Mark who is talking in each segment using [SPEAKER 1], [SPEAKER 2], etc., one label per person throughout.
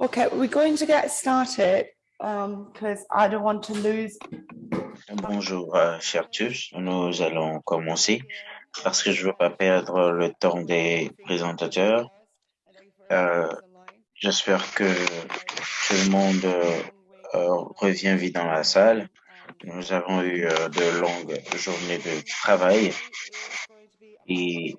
[SPEAKER 1] Okay, we're going to get started because I don't want to lose.
[SPEAKER 2] Bonjour, euh, chers tous. Nous allons commencer parce que je ne veux pas perdre le temps des présentateurs. Euh, J'espère que tout le monde euh, revient vite dans la salle. Nous avons eu de longues journées de travail et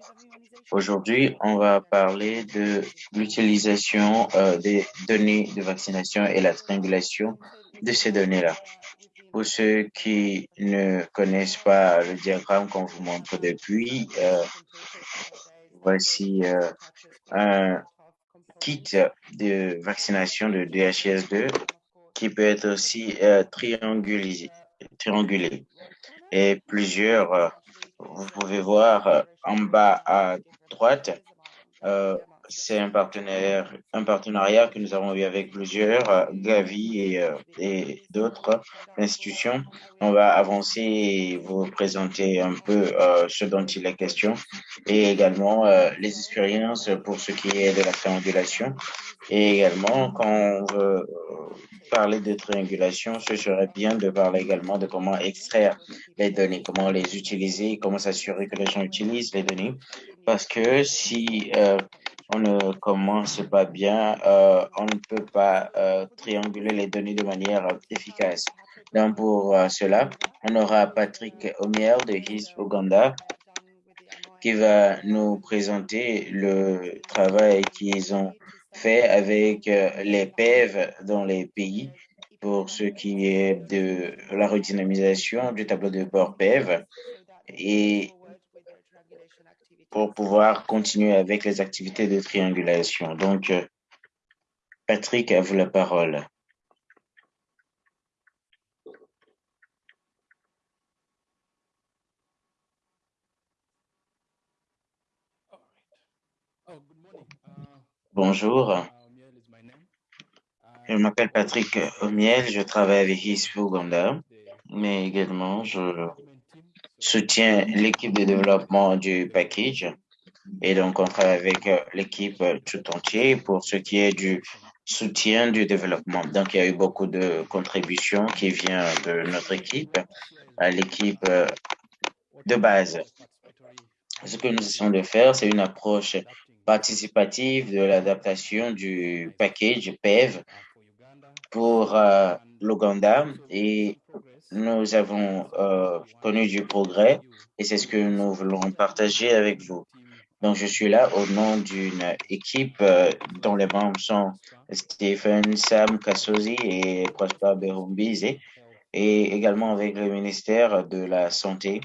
[SPEAKER 2] Aujourd'hui, on va parler de l'utilisation euh, des données de vaccination et la triangulation de ces données-là. Pour ceux qui ne connaissent pas le diagramme qu'on vous montre depuis, euh, voici euh, un kit de vaccination de DHIS2 qui peut être aussi triangulé, triangulé. Et plusieurs vous pouvez voir en bas à droite, euh, c'est un partenaire, un partenariat que nous avons eu avec plusieurs, euh, Gavi et, et d'autres institutions. On va avancer et vous présenter un peu ce dont il est question et également les expériences pour ce qui est de la triangulation. Et également, quand on veut parler de triangulation, ce serait bien de parler également de comment extraire les données, comment les utiliser, comment s'assurer que les gens utilisent les données. Parce que si euh, on ne commence pas bien, euh, on ne peut pas euh, trianguler les données de manière efficace. Donc pour cela, on aura Patrick Omier de HIS Uganda qui va nous présenter le travail qu'ils ont fait avec euh, les PEV dans les pays pour ce qui est de la redynamisation du tableau de bord PEV et pour pouvoir continuer avec les activités de triangulation. Donc, euh, Patrick, à vous la parole. Bonjour, je m'appelle Patrick Omiel, je travaille avec ISFU Uganda, mais également je soutiens l'équipe de développement du package et donc on travaille avec l'équipe tout entier pour ce qui est du soutien du développement. Donc il y a eu beaucoup de contributions qui viennent de notre équipe à l'équipe de base. Ce que nous essayons de faire, c'est une approche participative de l'adaptation du package PEV pour euh, l'Ouganda et nous avons euh, connu du progrès et c'est ce que nous voulons partager avec vous. Donc, je suis là au nom d'une équipe euh, dont les membres sont Stephen Sam Kassozi et Prosper Berumbize et également avec le ministère de la Santé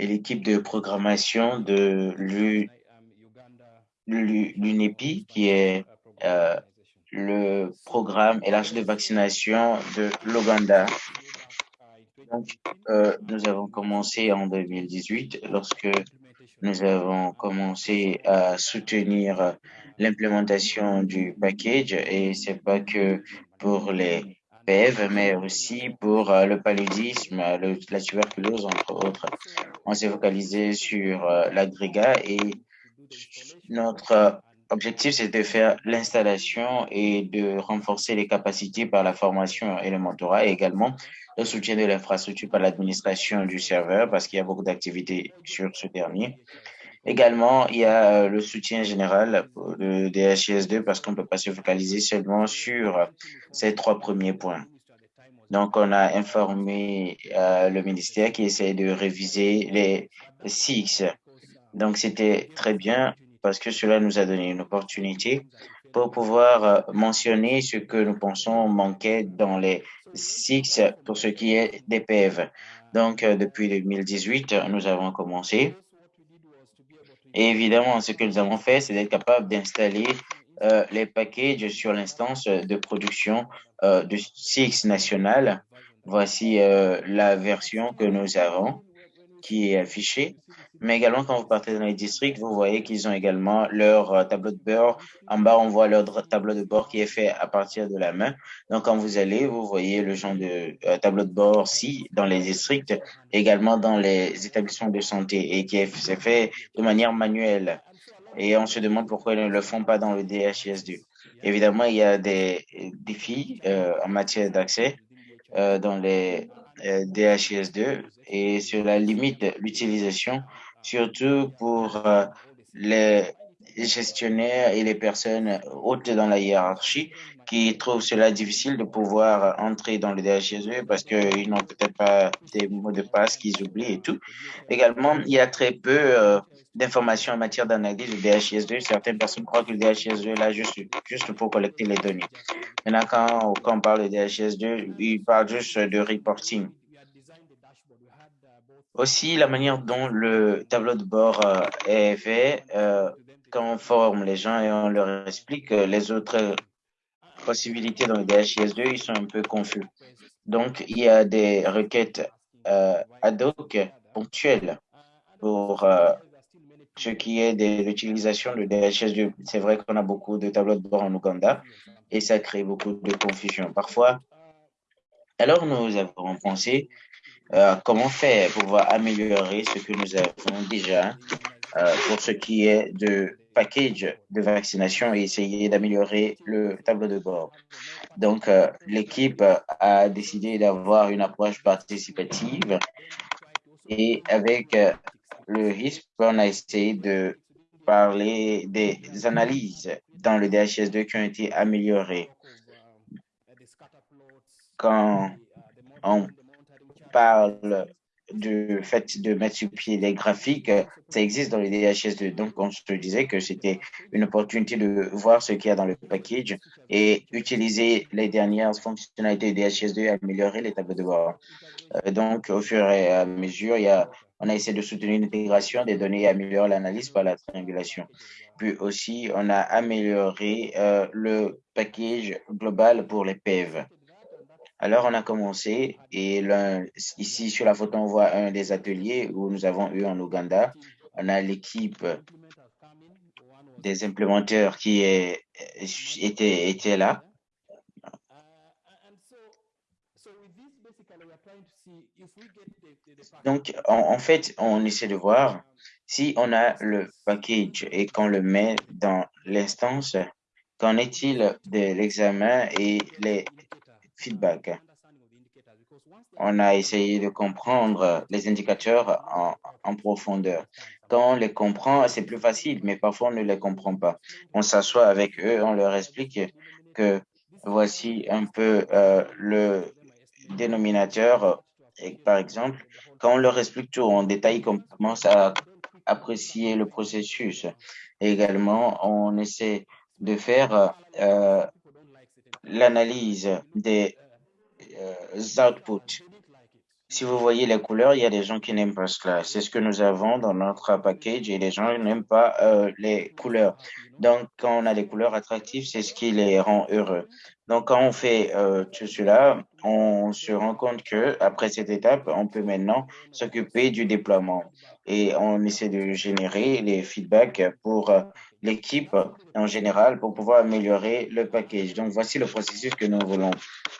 [SPEAKER 2] et l'équipe de programmation de l'UNEPI, qui est euh, le programme élargi de vaccination de l'Ouganda. Euh, nous avons commencé en 2018 lorsque nous avons commencé à soutenir l'implémentation du package et c'est pas que pour les PEV, mais aussi pour euh, le paludisme, la tuberculose, entre autres. On s'est focalisé sur l'agrégat et notre objectif, c'est de faire l'installation et de renforcer les capacités par la formation et le mentorat et également le soutien de l'infrastructure par l'administration du serveur parce qu'il y a beaucoup d'activités sur ce dernier. Également, il y a euh, le soutien général de DHIS2 parce qu'on ne peut pas se focaliser seulement sur ces trois premiers points. Donc, on a informé euh, le ministère qui essaie de réviser les SIX donc, c'était très bien parce que cela nous a donné une opportunité pour pouvoir euh, mentionner ce que nous pensons manquait dans les SIX pour ce qui est des PEV. Donc, euh, depuis 2018, nous avons commencé. Et évidemment, ce que nous avons fait, c'est d'être capable d'installer euh, les packages sur l'instance de production de SIX national. Voici la version que nous avons qui est affichée. Mais également, quand vous partez dans les districts, vous voyez qu'ils ont également leur euh, tableau de bord. En bas, on voit leur tableau de bord qui est fait à partir de la main. Donc, quand vous allez, vous voyez le genre de euh, tableau de bord ci dans les districts, également dans les établissements de santé et qui est fait de manière manuelle. Et on se demande pourquoi ils ne le font pas dans le DHIS2. Évidemment, il y a des défis en matière d'accès dans les DHIS2 et cela limite l'utilisation, surtout pour les gestionnaires et les personnes hautes dans la hiérarchie qui trouvent cela difficile de pouvoir entrer dans le DHSE parce qu'ils n'ont peut-être pas des mots de passe qu'ils oublient et tout. Également, il y a très peu euh, d'informations en matière d'analyse du DHS2. Certaines personnes croient que le DHS2 est là juste, juste pour collecter les données. Maintenant, quand, quand on parle de DHS2, il parle juste de reporting. Aussi, la manière dont le tableau de bord euh, est fait, euh, on forme les gens et on leur explique les autres possibilités dans le DHIS2, ils sont un peu confus. Donc, il y a des requêtes euh, ad hoc ponctuelles pour euh, ce qui est de l'utilisation de DHIS2. C'est vrai qu'on a beaucoup de tableaux de bord en Ouganda et ça crée beaucoup de confusion parfois. Alors, nous avons pensé euh, comment faire pour pouvoir améliorer ce que nous avons déjà euh, pour ce qui est de package de vaccination et essayer d'améliorer le tableau de bord. Donc, euh, l'équipe a décidé d'avoir une approche participative et avec euh, le HISP, on a essayé de parler des analyses dans le DHS2 qui ont été améliorées. Quand on parle du fait de mettre sur pied des graphiques, ça existe dans les DHS2. Donc, on se disait que c'était une opportunité de voir ce qu'il y a dans le package et utiliser les dernières fonctionnalités de DHS2 et améliorer les tableaux de bord. Euh, donc, au fur et à mesure, on a essayé de soutenir l'intégration des données et améliorer l'analyse par la triangulation. Puis aussi, on a amélioré euh, le package global pour les PEV. Alors, on a commencé et ici sur la photo, on voit un des ateliers où nous avons eu en Ouganda. On a l'équipe des implémenteurs qui est, était, était là. Donc, en, en, fait, on essaie de voir si on a le package et qu'on le met dans l'instance, qu'en est-il de l'examen et les feedback. On a essayé de comprendre les indicateurs en, profondeur. Quand on les comprend, c'est plus facile, mais parfois on ne les comprend pas. On s'assoit avec eux, on leur explique que voici un peu euh, le dénominateur. Et par exemple, quand on leur explique tout en détail, on commence à apprécier le processus. Également, on essaie de faire euh, l'analyse des euh, outputs. Si vous voyez les couleurs, il y a des gens qui n'aiment pas cela. C'est ce que nous avons dans notre package et les gens n'aiment pas euh, les couleurs. Donc, quand on a des couleurs attractives, c'est ce qui les rend heureux. Donc, quand on fait euh, tout cela, on se rend compte que après cette étape, on peut maintenant s'occuper du déploiement et on essaie de générer les feedbacks pour l'équipe en général pour pouvoir améliorer le package. Donc, voici le processus que nous voulons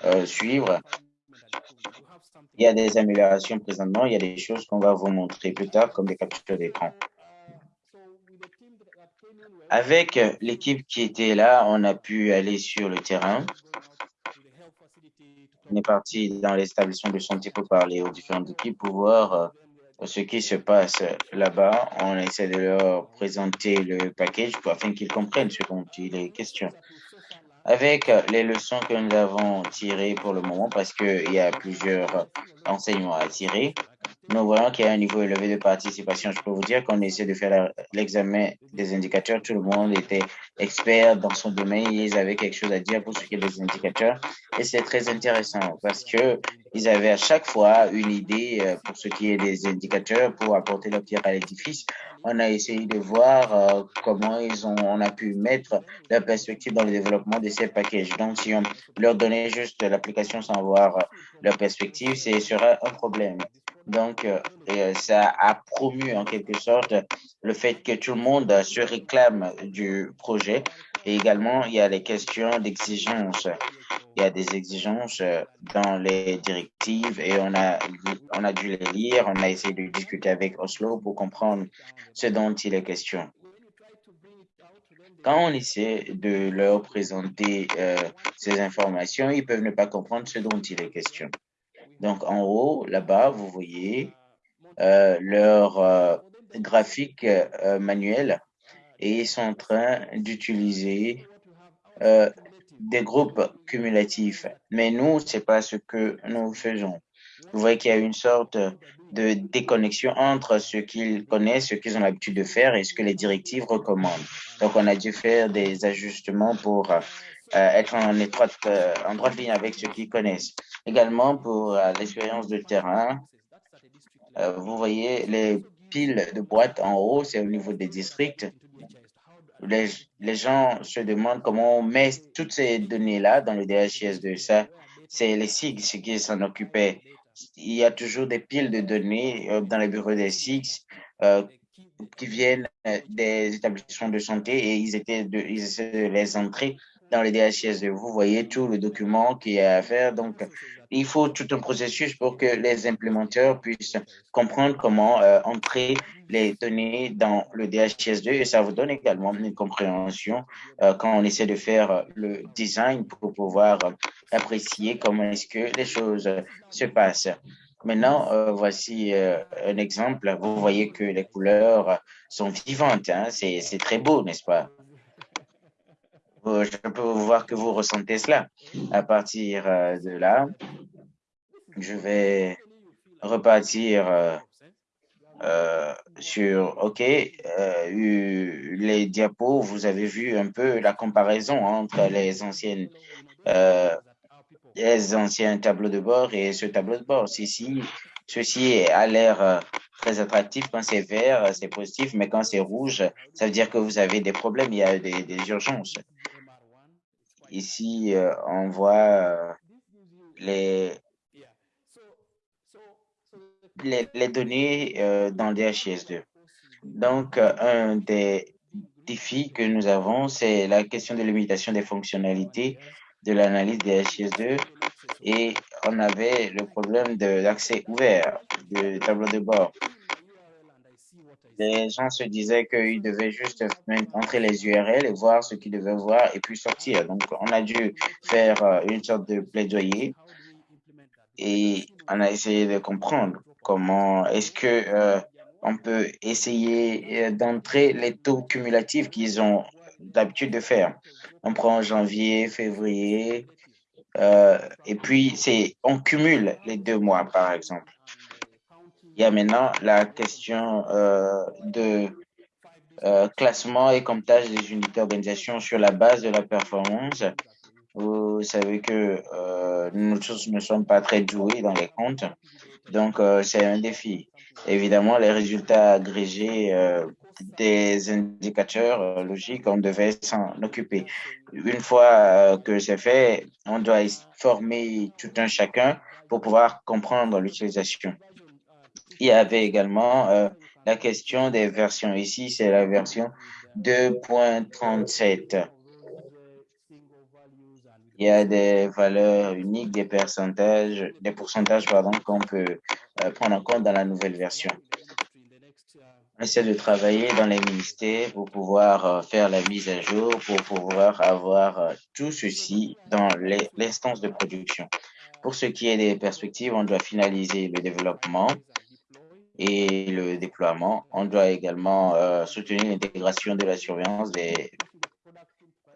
[SPEAKER 2] euh, suivre. Il y a des améliorations présentement, il y a des choses qu'on va vous montrer plus tard comme des captures d'écran. Avec l'équipe qui était là, on a pu aller sur le terrain. On est parti dans l'établissement de santé pour parler aux différentes équipes pour voir euh, ce qui se passe là-bas. On essaie de leur présenter le package afin qu'ils comprennent ce dont il est question. Avec les leçons que nous avons tirées pour le moment, parce qu'il y a plusieurs enseignements à tirer, nous voyons qu'il y a un niveau élevé de participation. Je peux vous dire qu'on essaie de faire l'examen des indicateurs. Tout le monde était expert dans son domaine. Ils avaient quelque chose à dire pour ce qui est des indicateurs. Et c'est très intéressant parce que ils avaient à chaque fois une idée euh, pour ce qui est des indicateurs pour apporter leur pierre à l'édifice. On a essayé de voir euh, comment ils ont, on a pu mettre leur perspective dans le développement de ces packages. Donc, si on leur donnait juste l'application sans voir leur perspective, ce serait un problème. Donc, euh, euh, ça a promu en quelque sorte le fait que tout le monde se réclame du projet. Et également, il y a les questions d'exigence. Il y a des exigences dans les directives et on a, on a dû les lire. On a essayé de discuter avec Oslo pour comprendre ce dont il est question. Quand on essaie de leur présenter euh, ces informations, ils peuvent ne pas comprendre ce dont il est question. Donc, en haut, là-bas, vous voyez euh, leur euh, graphique euh, manuel et ils sont en train d'utiliser des groupes cumulatifs. Mais nous, c'est pas ce que nous faisons. Vous voyez qu'il y a une sorte de déconnexion entre ce qu'ils connaissent, ce qu'ils ont l'habitude de faire et ce que les directives recommandent. Donc, on a dû faire des ajustements pour euh, être en étroite, euh, droite ligne avec ce qu'ils connaissent. Également, pour euh, l'expérience de terrain, vous voyez les piles de boîtes en haut, c'est au niveau des districts. Les, gens se demandent comment on met toutes ces données-là dans le DHIS2. Ça, c'est les SIG qui s'en occupaient. Il y a toujours des piles de données dans les bureaux des SIG euh, qui viennent des établissements de santé et ils étaient ils essaient de les entrer dans le DHIS2. Vous voyez tout le document qu'il y a à faire. Donc, il faut tout un processus pour que les implémenteurs puissent comprendre comment euh, entrer les données dans le DHIS2 et ça vous donne également une compréhension euh, quand on essaie de faire le design pour pouvoir apprécier comment est-ce que les choses se passent. Maintenant, euh, voici un exemple. Vous voyez que les couleurs sont vivantes. Hein? C'est très beau, n'est-ce pas? Je peux voir que vous ressentez cela. À partir euh, de là, je vais repartir euh, euh, sur, OK, les diapos, vous avez vu un peu la comparaison entre les anciennes, les anciens tableaux de bord et ce tableau de bord. Ici, ceci a l'air très attractif. Quand c'est vert, c'est positif, mais quand c'est rouge, ça veut dire que vous avez des problèmes, il y a des, des urgences. Ici, euh, on voit euh, les, les, données euh, dans DHIS2. Donc, un des défis que nous avons, c'est la question de limitation des fonctionnalités de l'analyse DHIS2 et on avait le problème de l'accès ouvert du tableau de bord les gens se disaient qu'ils devaient juste entrer les URL et voir ce qu'ils devaient voir et puis sortir. Donc, on a dû faire euh, une sorte de plaidoyer et on a essayé de comprendre comment est-ce que euh, on peut essayer euh, d'entrer les taux cumulatifs qu'ils ont d'habitude de faire. On prend janvier, février, et puis c'est on cumule les deux mois, par exemple. Il y a maintenant la question euh, de euh, classement et comptage des unités d'organisation sur la base de la performance. Vous savez que euh, nous tous ne sommes pas très doués dans les comptes, donc euh, c'est un défi. Évidemment, les résultats agrégés des indicateurs logiques, on devait s'en occuper. Une fois que c'est fait, on doit former tout un chacun pour pouvoir comprendre l'utilisation. Il y avait également euh, la question des versions. Ici, c'est la version 2.37. Il y a des valeurs uniques, des pourcentages, des pourcentages pardon, qu'on peut euh, prendre en compte dans la nouvelle version. On essaie de travailler dans les ministères pour pouvoir euh, faire la mise à jour, pour pouvoir avoir euh, tout ceci dans l'instance de production. Pour ce qui est des perspectives, on doit finaliser le développement et le déploiement. On doit également euh, soutenir l'intégration de la surveillance des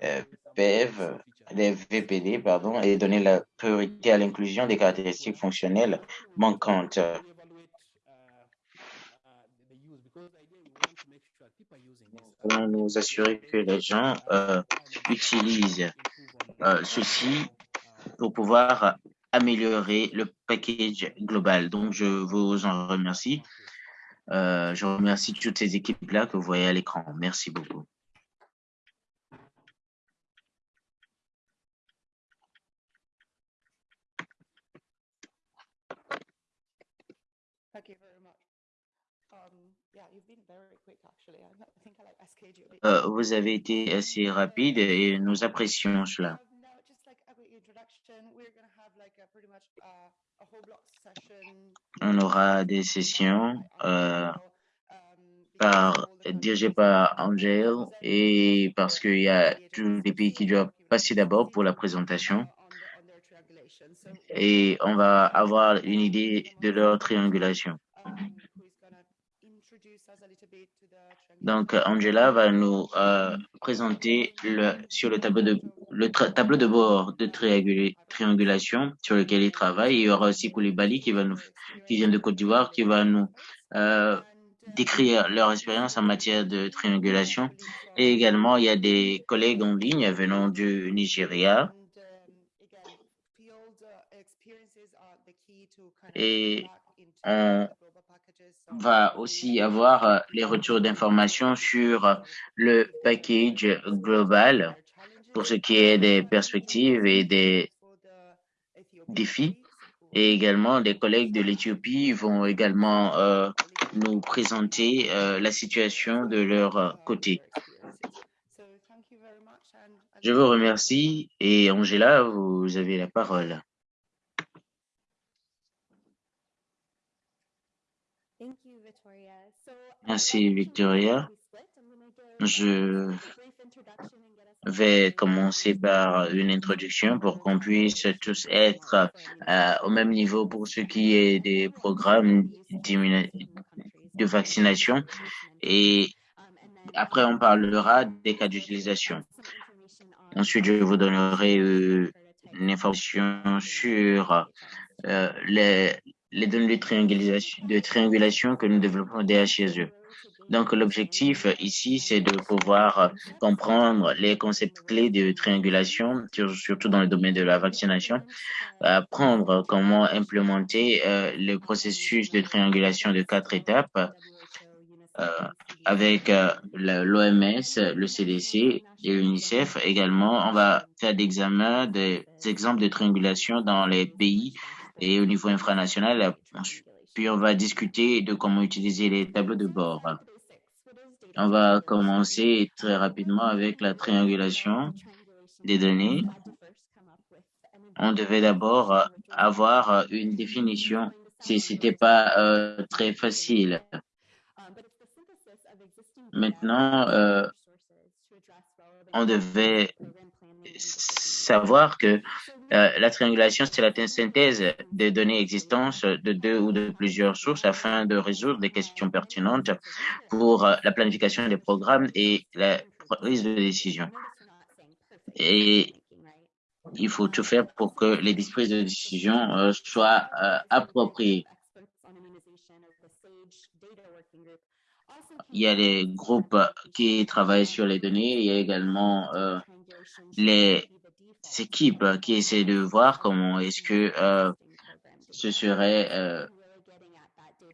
[SPEAKER 2] euh, des VPD, pardon, et donner la priorité à l'inclusion des caractéristiques fonctionnelles manquantes. Allons nous assurer que les gens euh, utilisent euh, ceci pour pouvoir améliorer le package global. Donc, je vous en remercie. Euh, je remercie toutes ces équipes-là que vous voyez à l'écran. Merci beaucoup. Euh, vous avez été assez rapide et nous apprécions cela. On aura des sessions euh, par, dirigé par Angel et parce qu'il y a tous les pays qui doivent passer d'abord pour la présentation. Et on va avoir une idée de leur triangulation. Donc, Angela va nous euh, présenter le, sur le tableau de, le tableau de bord de triangulation sur lequel il travaille. Il y aura aussi Koulibaly qui, va nous, qui vient de Côte d'Ivoire, qui va nous euh, décrire leur expérience en matière de triangulation. Et également, il y a des collègues en ligne venant du Nigeria. Et on va aussi avoir euh, les retours d'informations sur euh, le package global pour ce qui est des perspectives et des défis. Et également, les collègues de l'Éthiopie vont également euh, nous présenter la situation de leur côté. Je vous remercie et Angela, vous avez la parole. Merci Victoria. Je vais commencer par une introduction pour qu'on puisse tous être euh, au même niveau pour ce qui est des programmes de vaccination et après on parlera des cas d'utilisation. Ensuite, je vous donnerai euh, une information sur euh, les, données de triangulation, de triangulation que nous développons au DHSE. Donc, l'objectif ici, c'est de pouvoir comprendre les concepts clés de triangulation, surtout dans le domaine de la vaccination, apprendre comment implémenter euh, le processus de triangulation de quatre étapes euh, avec euh, l'OMS, le CDC et l'UNICEF. Également, on va faire des examens, des exemples de triangulation dans les pays et au niveau infranational. Puis on va discuter de comment utiliser les tableaux de bord. On va commencer très rapidement avec la triangulation des données. On devait d'abord avoir une définition si c'était pas euh, très facile. Maintenant, euh, on devait savoir que euh, la triangulation, c'est la synthèse des données existantes de deux ou de plusieurs sources afin de résoudre des questions pertinentes pour euh, la planification des programmes et la prise de décision. Et il faut tout faire pour que les prises de décision euh, soient appropriées. Il y a les groupes qui travaillent sur les données, il y a également les équipes qui essaient de voir comment est-ce que euh, ce serait euh,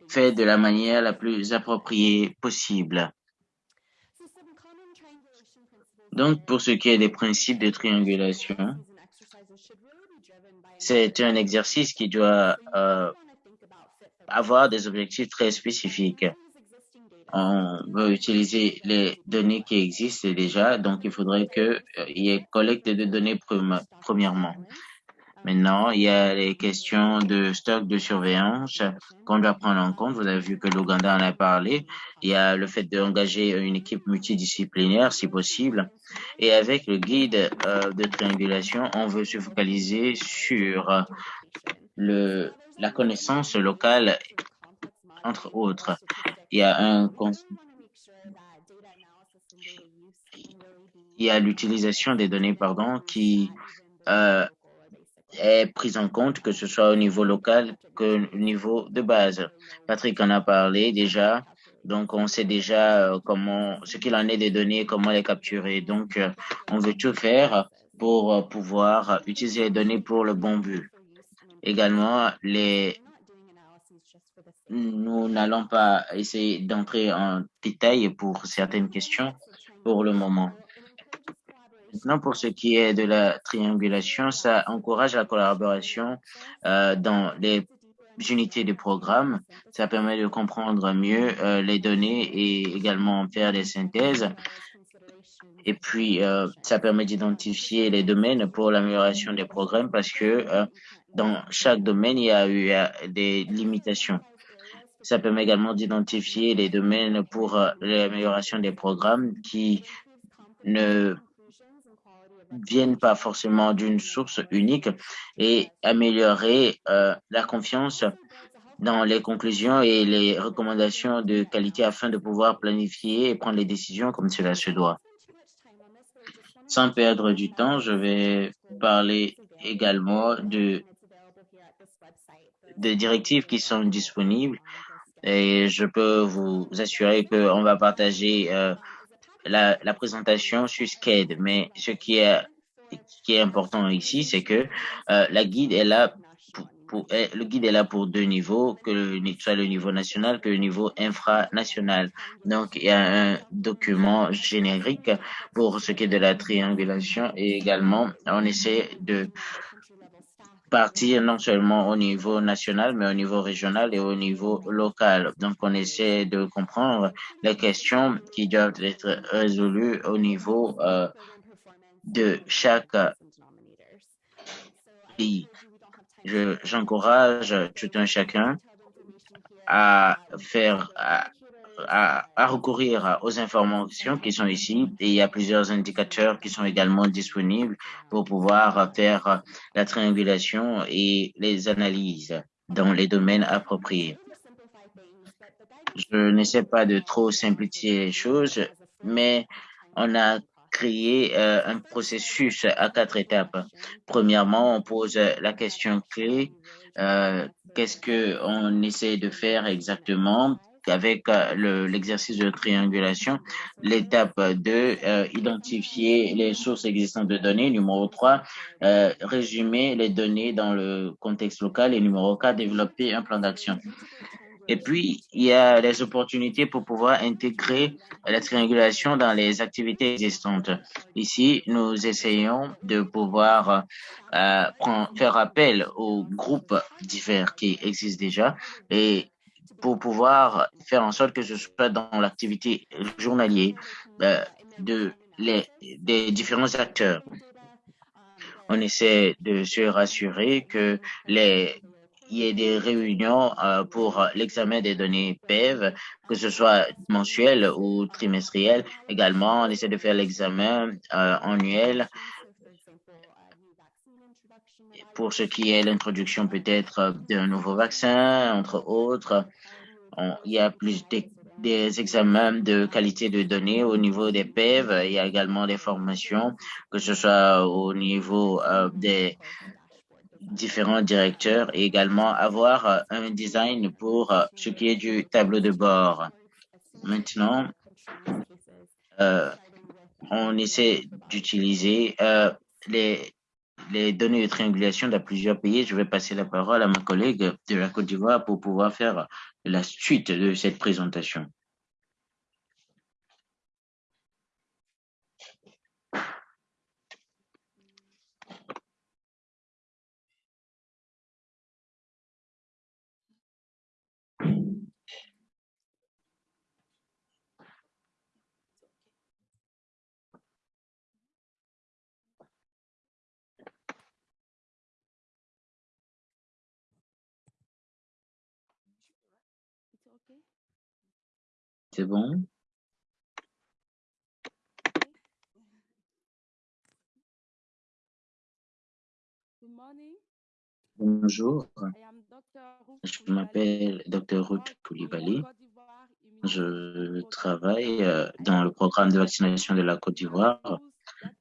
[SPEAKER 2] fait de la manière la plus appropriée possible. Donc, pour ce qui est des principes de triangulation, c'est un exercice qui doit euh, avoir des objectifs très spécifiques on veut utiliser les données qui existent déjà, donc il faudrait qu'il euh, y ait collecte de données premièrement. Maintenant, il y a les questions de stock de surveillance qu'on doit prendre en compte. Vous avez vu que l'Ouganda en a parlé. Il y a le fait d'engager une équipe multidisciplinaire si possible. Et avec le guide euh, de triangulation, on veut se focaliser sur le, la connaissance locale entre autres. Il y a un il y a l'utilisation des données pardon, qui euh, est prise en compte, que ce soit au niveau local que au niveau de base. Patrick en a parlé déjà, donc on sait déjà euh, comment, ce qu'il en est des données, comment les capturer. Donc euh, on veut tout faire pour pouvoir utiliser les données pour le bon but. Également, les nous n'allons pas essayer d'entrer en détail pour certaines questions pour le moment. Maintenant, pour ce qui est de la triangulation, ça encourage la collaboration euh, dans les unités de programme. Ça permet de comprendre mieux euh, les données et également faire des synthèses. Et puis, euh, ça permet d'identifier les domaines pour l'amélioration des programmes parce que dans chaque domaine, il y a eu des limitations. Ça permet également d'identifier les domaines pour l'amélioration des programmes qui ne viennent pas forcément d'une source unique et améliorer la confiance dans les conclusions et les recommandations de qualité afin de pouvoir planifier et prendre les décisions comme cela se doit. Sans perdre du temps, je vais parler également de des directives qui sont disponibles et je peux vous assurer qu'on va partager euh, la, présentation sur SCADE. Mais ce qui est, important ici, c'est que euh, la guide est là eh, le guide est là pour deux niveaux, que soit le niveau national que le niveau infranational. Donc, il y a un document générique pour ce qui est de la triangulation et également, on essaie de partir non seulement au niveau national, mais au niveau régional et au niveau local. Donc, on essaie de comprendre les questions qui doivent être résolues au niveau euh, de chaque pays j'encourage tout un chacun à faire, à, recourir aux informations qui sont ici et il y a plusieurs indicateurs qui sont également disponibles pour pouvoir faire la triangulation et les analyses dans les domaines appropriés. Je n'essaie pas de trop simplifier les choses, mais on a créer euh, un processus à quatre étapes. Premièrement, on pose la question clé. Euh, Qu'est-ce que on essaie de faire exactement? Avec euh, l'exercice de triangulation. L'étape 2, euh, identifier les sources existantes de données. Numéro 3, euh, résumer les données dans le contexte local. Et numéro 4, développer un plan d'action. Et puis, il y a les opportunités pour pouvoir intégrer la triangulation dans les activités existantes. Ici, nous essayons de pouvoir faire appel aux groupes divers qui existent déjà et pour pouvoir faire en sorte que ce soit dans l'activité journalière euh, de les, des différents acteurs. On essaie de se rassurer que les il y ait des réunions euh, pour l'examen des données PEV, que ce soit mensuel ou trimestriel. Également, on essaie de faire l'examen euh, annuel pour ce qui est l'introduction peut-être d'un nouveau vaccin, entre autres. il y a plus des examens de qualité de données au niveau des PEV. Il y a également des formations, que ce soit au niveau euh, des différents directeurs et également avoir euh, un design pour euh, ce qui est du tableau de bord. Maintenant, euh, on essaie d'utiliser euh, les, les données de triangulation dans plusieurs pays. Je vais passer la parole à ma collègue de la Côte d'Ivoire pour pouvoir faire la suite de cette présentation. C'est bon? Bonjour, je m'appelle Dr Ruth Koulibaly. Je travaille euh, dans le programme de vaccination de la Côte d'Ivoire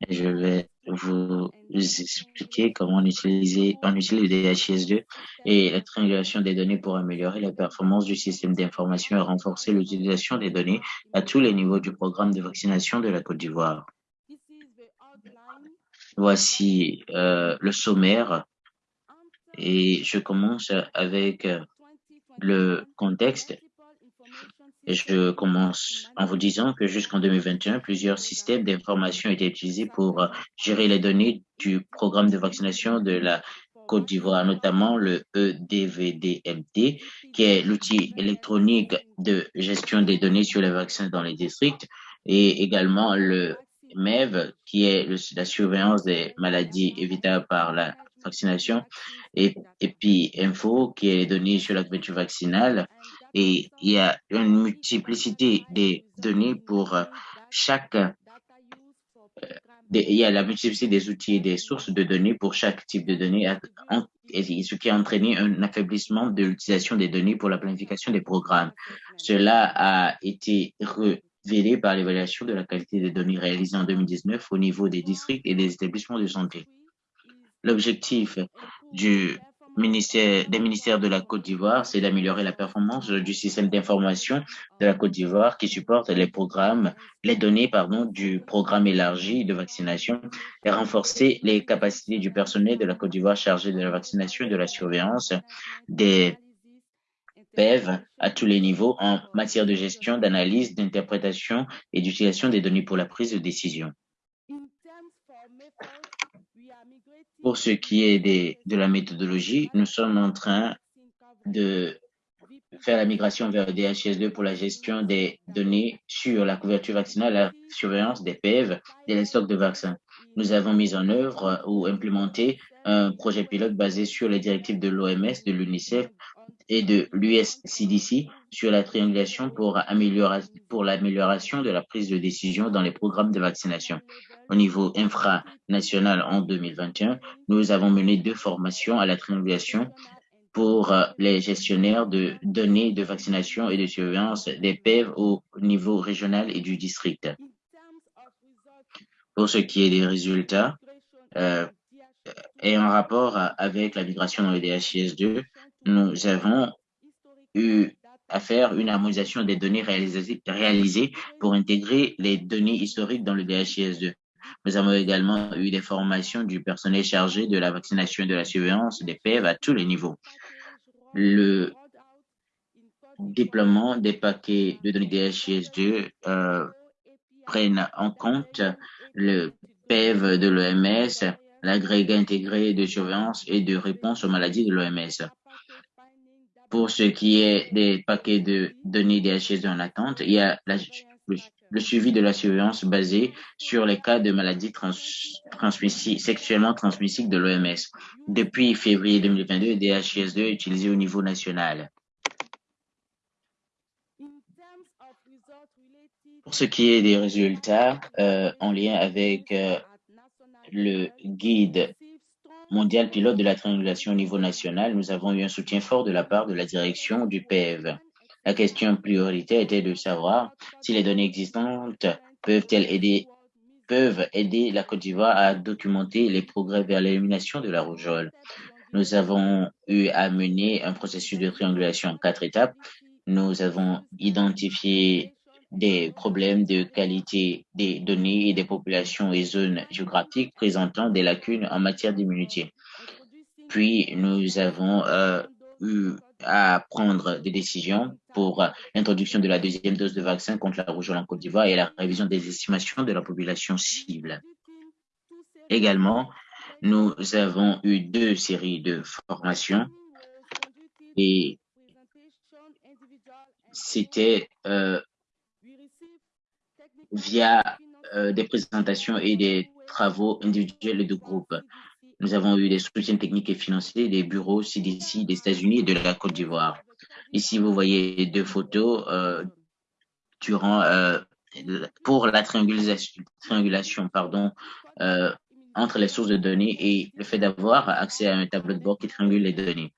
[SPEAKER 2] et je vais vous expliquer comment on on utilise le DHIS2 et la triangulation des données pour améliorer la performance du système d'information et renforcer l'utilisation des données à tous les niveaux du programme de vaccination de la Côte d'Ivoire. Voici euh, le sommaire et je commence avec euh, le contexte je commence en vous disant que jusqu'en 2021, plusieurs systèmes d'information étaient utilisés pour euh, gérer les données du programme de vaccination de la Côte d'Ivoire, notamment le EDVDMT, qui est l'outil électronique de gestion des données sur les vaccins dans les districts, et également le MEV, qui est la surveillance des maladies évitables par la vaccination, et, puis Info, qui est les données sur la couverture vaccinale, et il y a une multiplicité des données pour chaque il y a la multiplicité des outils et des sources de données pour chaque type de données, ce qui a entraîné un affaiblissement de l'utilisation des données pour la planification des programmes. Cela a été révélé par l'évaluation de la qualité des données réalisée en 2019 au niveau des districts et des établissements de santé. L'objectif du ministère, des ministères de la Côte d'Ivoire, c'est d'améliorer la performance du système d'information de la Côte d'Ivoire qui supporte les programmes, les données, pardon, du programme élargi de vaccination et renforcer les capacités du personnel de la Côte d'Ivoire chargé de la vaccination et de la surveillance des PEV à tous les niveaux en matière de gestion, d'analyse, d'interprétation et d'utilisation des données pour la prise de décision. Pour ce qui est de la méthodologie, nous sommes en train de faire la migration vers le DHS2 pour la gestion des données sur la couverture vaccinale, la surveillance des PEV et les stocks de vaccins. Nous avons mis en œuvre ou implémenté un projet pilote basé sur les directives de l'OMS, de l'UNICEF et de l'USCDC sur la triangulation pour, pour l'amélioration de la prise de décision dans les programmes de vaccination. Au niveau infranational en 2021, nous avons mené deux formations à la triangulation pour euh, les gestionnaires de données de vaccination et de surveillance des PEV au niveau régional et du district. Pour ce qui est des résultats, euh, et en rapport avec la migration dans le DHIS2, nous avons eu à faire une harmonisation des données réalisées, pour intégrer les données historiques dans le DHIS2. Nous avons également eu des formations du personnel chargé de la vaccination et de la surveillance des PEV à tous les niveaux. Le déploiement des paquets de données DHIS2 euh, prennent en compte le PEV de l'OMS, l'agrégat intégré de surveillance et de réponse aux maladies de l'OMS. Pour ce qui est des paquets de données DHS en attente, il y a le, suivi de la surveillance basé sur les cas de maladies sexuellement transmissibles de l'OMS. Depuis février 2022, DHS2 est utilisé au niveau national. Pour ce qui est des résultats euh, en lien avec euh, le guide mondial pilote de la triangulation au niveau national, nous avons eu un soutien fort de la part de la direction du PEV. La question prioritaire était de savoir si les données existantes peuvent-elles aider, peuvent aider la Côte d'Ivoire à documenter les progrès vers l'élimination de la rougeole. Nous avons eu à mener un processus de triangulation en quatre étapes. Nous avons identifié des problèmes de qualité des données et des populations et zones géographiques présentant des lacunes en matière d'immunité. Puis, nous avons euh, eu à prendre des décisions pour l'introduction de la deuxième dose de vaccin contre la rougeole en Côte d'Ivoire et la révision des estimations de la population cible. Également, nous avons eu deux séries de formations et c'était euh, via euh, des présentations et des travaux individuels de groupe. Nous avons eu des soutiens techniques et financiers des bureaux CDC des États-Unis et de la Côte d'Ivoire. Ici, vous voyez deux photos euh, durant euh, pour la triangulation, triangulation pardon, entre les sources de données et le fait d'avoir accès à un tableau de bord qui triangule les données.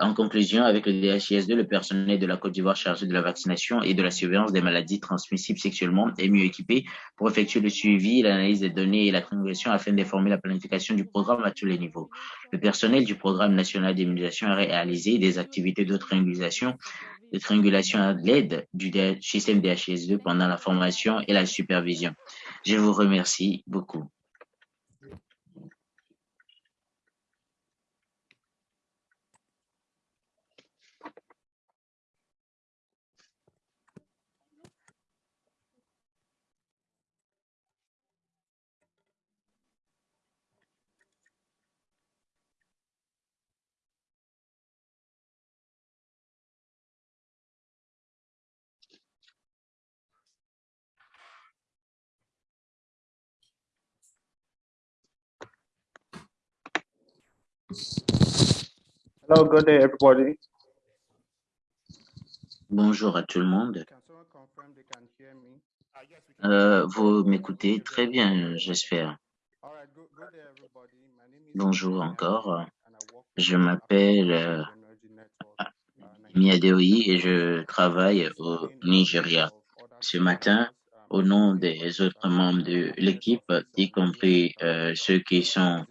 [SPEAKER 2] En conclusion, avec le DHIS2, le personnel de la Côte d'Ivoire chargé de la vaccination et de la surveillance des maladies transmissibles sexuellement est mieux équipé pour effectuer le suivi, l'analyse des données et la triangulation afin d'informer la planification du programme à tous les niveaux. Le personnel du programme national d'immunisation a réalisé des activités de triangulation de triangulation à l'aide du système DHIS2 pendant la formation et la supervision. Je vous remercie beaucoup.
[SPEAKER 3] Hello, good day, everybody.
[SPEAKER 2] Bonjour à tout le monde. Euh, vous m'écoutez très bien, j'espère. Bonjour encore. Je m'appelle euh, Miadeoi et je travaille au Nigeria. Ce matin, au nom des autres membres de l'équipe, y compris euh, ceux qui sont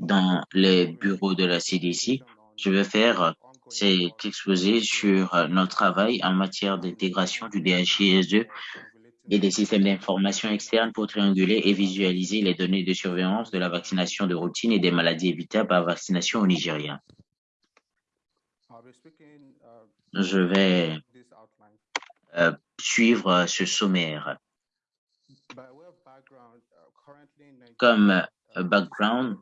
[SPEAKER 2] dans les bureaux de la CDC, je vais faire cet exposé sur notre travail en matière d'intégration du DHIS2 et des systèmes d'information externes pour trianguler et visualiser les données de surveillance de la vaccination de routine et des maladies évitables par vaccination au Nigeria. Je vais euh, suivre ce sommaire. Comme euh, background,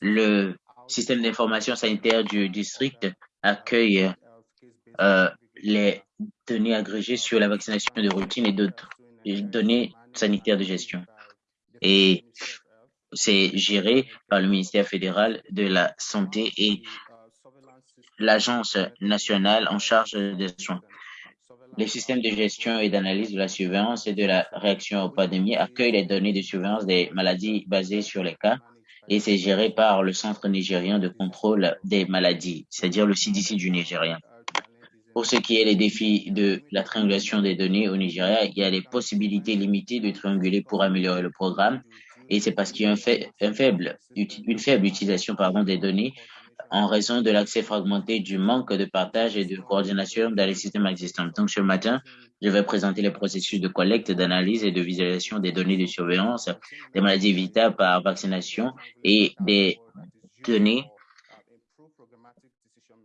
[SPEAKER 2] le système d'information sanitaire du district accueille euh, les données agrégées sur la vaccination de routine et d'autres données sanitaires de gestion. Et c'est géré par le ministère fédéral de la Santé et l'Agence nationale en charge des soins. Les systèmes de gestion et d'analyse de la surveillance et de la réaction aux pandémies accueillent les données de surveillance des maladies basées sur les cas et c'est géré par le Centre nigérien de contrôle des maladies, c'est-à-dire le CDC du Nigérien. Pour ce qui est des défis de la triangulation des données au Nigeria, il y a des possibilités limitées de trianguler pour améliorer le programme et c'est parce qu'il y a un, faible, une faible utilisation des données en raison de l'accès fragmenté, du manque de partage et de coordination dans les systèmes existants. Donc, ce matin, je vais présenter les processus de collecte, d'analyse et de visualisation des données de surveillance des maladies évitables par vaccination et des données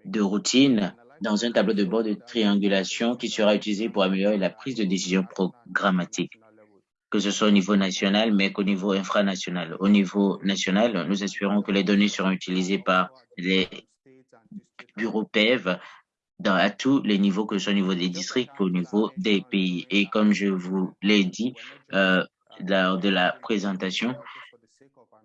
[SPEAKER 2] de routine dans un tableau de bord de triangulation qui sera utilisé pour améliorer la prise de décision programmatique que ce soit au niveau national, mais qu'au niveau infranational. Au niveau national, nous espérons que les données seront utilisées par les bureaux PEV dans, à tous les niveaux, que ce soit au niveau des districts, au niveau des pays. Et comme je vous l'ai dit euh, lors de la présentation,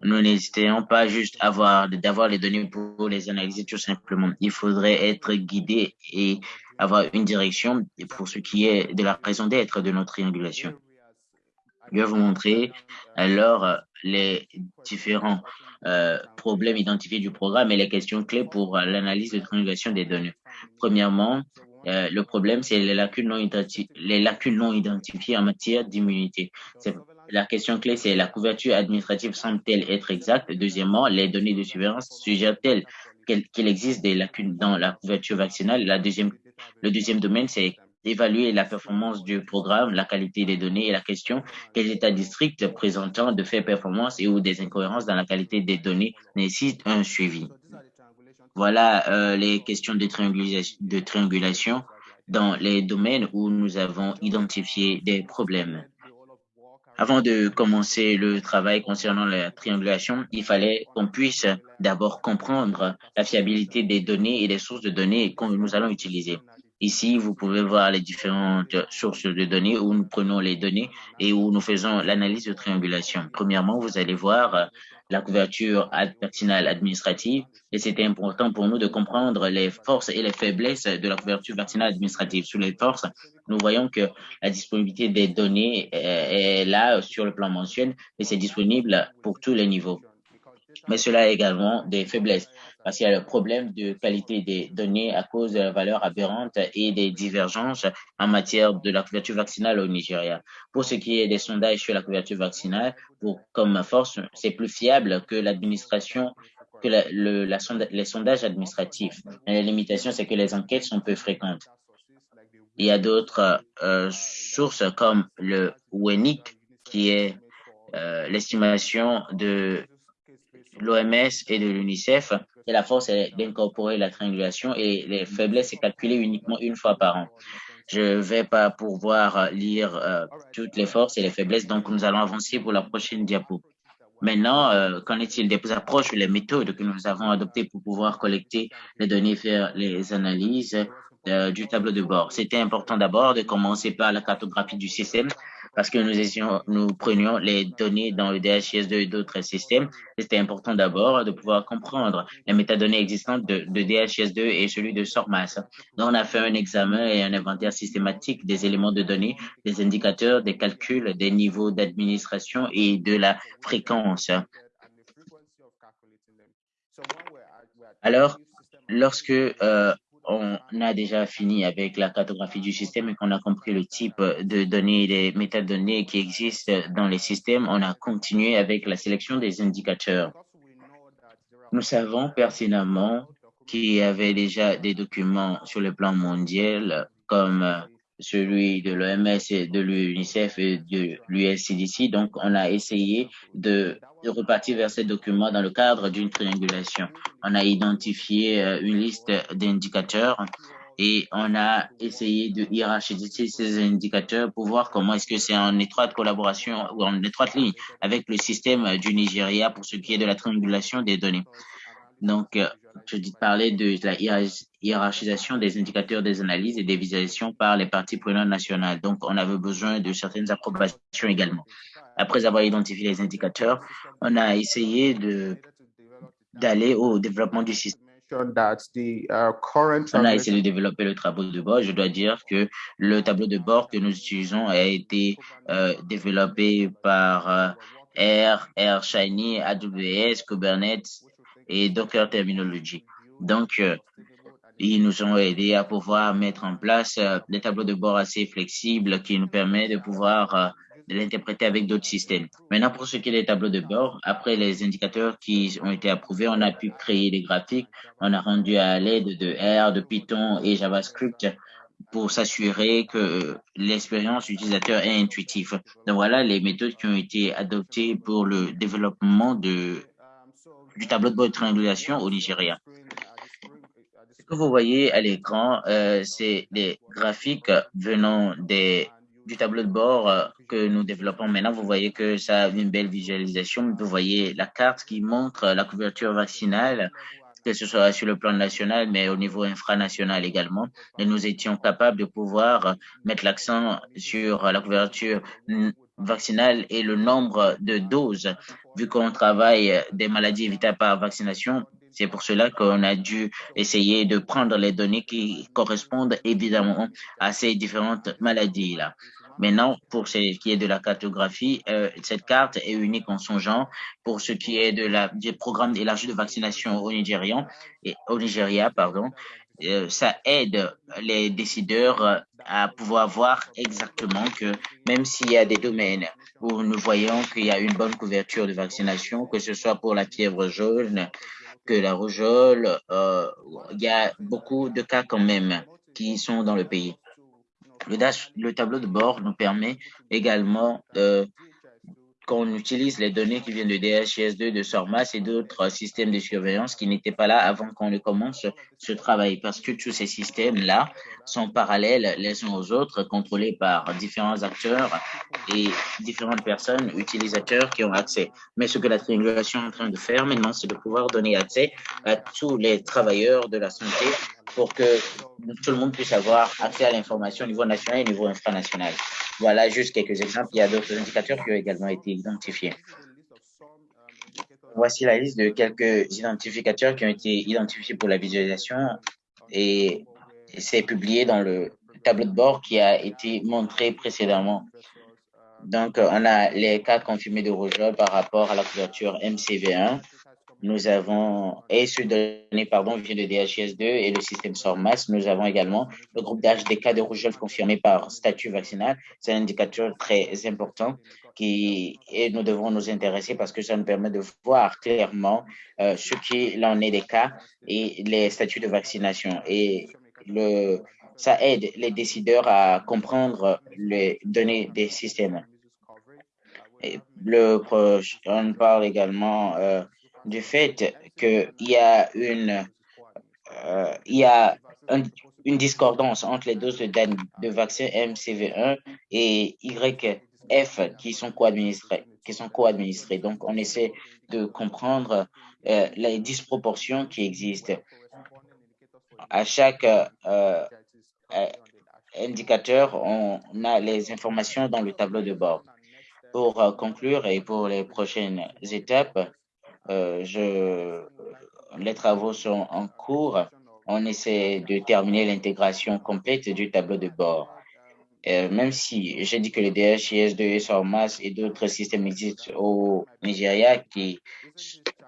[SPEAKER 2] nous n'hésitons pas juste avoir d'avoir les données pour les analyser tout simplement. Il faudrait être guidé et avoir une direction pour ce qui est de la raison d'être de notre triangulation. Je vais vous montrer alors euh, les différents euh, problèmes identifiés du programme et les questions clés pour euh, l'analyse de triangulation des données. Premièrement, le problème, c'est les lacunes non, les lacunes non identifiées en matière d'immunité. La question clé, c'est la couverture administrative semble-t-elle être exacte? Deuxièmement, les données de surveillance suggèrent-elles qu'il existe des lacunes dans la couverture vaccinale? La deuxième, le deuxième domaine, c'est évaluer la performance du programme, la qualité des données et la question quels états districts présentant de faibles performances et ou des incohérences dans la qualité des données nécessitent un suivi. Voilà euh, les questions de triangulation, de triangulation dans les domaines où nous avons identifié des problèmes. Avant de commencer le travail concernant la triangulation, il fallait qu'on puisse d'abord comprendre la fiabilité des données et des sources de données que nous allons utiliser. Ici, vous pouvez voir les différentes sources de données où nous prenons les données et où nous faisons l'analyse de triangulation. Premièrement, vous allez voir la couverture vaccinale administrative et c'était important pour nous de comprendre les forces et les faiblesses de la couverture vaccinale administrative. Sur les forces, nous voyons que la disponibilité des données est là sur le plan mensuel et c'est disponible pour tous les niveaux. Mais cela a également des faiblesses parce qu'il y a le problème de qualité des données à cause de la valeur aberrante et des divergences en matière de la couverture vaccinale au Nigeria. Pour ce qui est des sondages sur la couverture vaccinale, comme force, c'est plus fiable que l'administration que les sondages administratifs. Mais la limitation, c'est que les enquêtes sont peu fréquentes. Il y a d'autres euh, sources comme le WENIC, qui est euh, l'estimation de l'OMS et de l'UNICEF, et la force est d'incorporer la triangulation et les faiblesses est calculée uniquement une fois par an. Je ne vais pas pouvoir lire euh, toutes les forces et les faiblesses, donc nous allons avancer pour la prochaine diapo. Maintenant, euh, qu'en est-il des approches ou les méthodes que nous avons adoptées pour pouvoir collecter les données, faire les analyses euh, du tableau de bord? C'était important d'abord de commencer par la cartographie du système parce que nous, prenions les données dans le DHIS2 et d'autres systèmes. C'était important d'abord de pouvoir comprendre les métadonnées existantes de, de DHIS2 et celui de SORMAS. Donc, on a fait un examen et un inventaire systématique des éléments de données, des indicateurs, des calculs, des niveaux d'administration et de la fréquence. Alors, lorsque euh, on a déjà fini avec la cartographie du système et qu'on a compris le type de données des métadonnées qui existent dans les systèmes, on a continué avec la sélection des indicateurs. Nous savons pertinemment qu'il y avait déjà des documents sur le plan mondial comme celui de l'OMS de l'UNICEF et de l'USCDC. Donc, on a essayé de, de, repartir vers ces documents dans le cadre d'une triangulation. On a identifié euh, une liste d'indicateurs et on a essayé de hiérarchiser ces indicateurs pour voir comment est-ce que c'est en étroite collaboration ou en étroite ligne avec le système du Nigeria pour ce qui est de la triangulation des données. Donc, euh, je dis parler de la hiérarchisation des indicateurs des analyses et des visualisations par les parties prenantes nationales. Donc, on avait besoin de certaines approbations également. Après avoir identifié les indicateurs, on a essayé de d'aller au développement du système. On a essayé de développer le tableau de bord. Je dois dire que le tableau de bord que nous utilisons a été euh, développé par euh, R, R Shiny, AWS, Kubernetes, et Docker Terminology. Donc, euh, ils nous ont aidés à pouvoir mettre en place euh, des tableaux de bord assez flexibles qui nous permettent de pouvoir euh, l'interpréter avec d'autres systèmes. Maintenant, pour ce qui est des tableaux de bord, après les indicateurs qui ont été approuvés, on a pu créer des graphiques. On a rendu à l'aide de R, de Python et JavaScript pour s'assurer que l'expérience utilisateur est intuitive. Donc voilà les méthodes qui ont été adoptées pour le développement de du tableau de bord de triangulation au Nigeria. Ce que vous voyez à l'écran, euh, c'est des graphiques venant des, du tableau de bord euh, que nous développons maintenant. Vous voyez que ça a une belle visualisation. Vous voyez la carte qui montre la couverture vaccinale, que ce soit sur le plan national, mais au niveau infranational également. Et nous étions capables de pouvoir mettre l'accent sur la couverture vaccinale et le nombre de doses vu qu'on travaille des maladies évitables par vaccination, c'est pour cela qu'on a dû essayer de prendre les données qui correspondent évidemment à ces différentes maladies-là. Maintenant, pour ce qui est de la cartographie, euh, cette carte est unique en son genre. Pour ce qui est de la, du programme élargi de vaccination au Nigeria, et, au Nigeria, pardon, euh, ça aide les décideurs à pouvoir voir exactement que même s'il y a des domaines où nous voyons qu'il y a une bonne couverture de vaccination, que ce soit pour la fièvre jaune, que la rougeole, euh, il y a beaucoup de cas quand même qui sont dans le pays. Le tableau de bord nous permet également euh, qu'on utilise les données qui viennent de DHIS2, de SORMAS et d'autres systèmes de surveillance qui n'étaient pas là avant qu'on ne commence ce travail parce que tous ces systèmes-là sont parallèles les uns aux autres, contrôlés par différents acteurs et différentes personnes, utilisateurs qui ont accès. Mais ce que la triangulation est en train de faire maintenant, c'est de pouvoir donner accès à tous les travailleurs de la santé pour que tout le monde puisse avoir accès à l'information au niveau national et au niveau infranational. Voilà juste quelques exemples. Il y a d'autres indicateurs qui ont également été identifiés. Voici la liste de quelques identificateurs qui ont été identifiés pour la visualisation et c'est publié dans le tableau de bord qui a été montré précédemment. Donc, on a les cas confirmés de rougeole par rapport à la couverture MCV1 nous avons, et ce donné, pardon, vient de DHS2 et le système SORMAS. Nous avons également le groupe d'âge des cas de rougeole confirmés par statut vaccinal. C'est un indicateur très important qui, et nous devons nous intéresser parce que ça nous permet de voir clairement euh, ce qu'il en est des cas et les statuts de vaccination. Et le, ça aide les décideurs à comprendre les données des systèmes. Et le, on parle également euh, du fait qu'il y a une, euh, il y a un, une discordance entre les doses de, de vaccin MCV1 et YF qui sont co-administrés. Qui sont co-administrés. Donc, on essaie de comprendre euh, les disproportions qui existent. À chaque euh, indicateurs, on a les informations dans le tableau de bord. Pour conclure et pour les prochaines étapes, euh, je, les travaux sont en cours. On essaie de terminer l'intégration complète du tableau de bord. Euh, même si j'ai dit que le DHIS2 et SORMAS et d'autres systèmes existent au Nigeria qui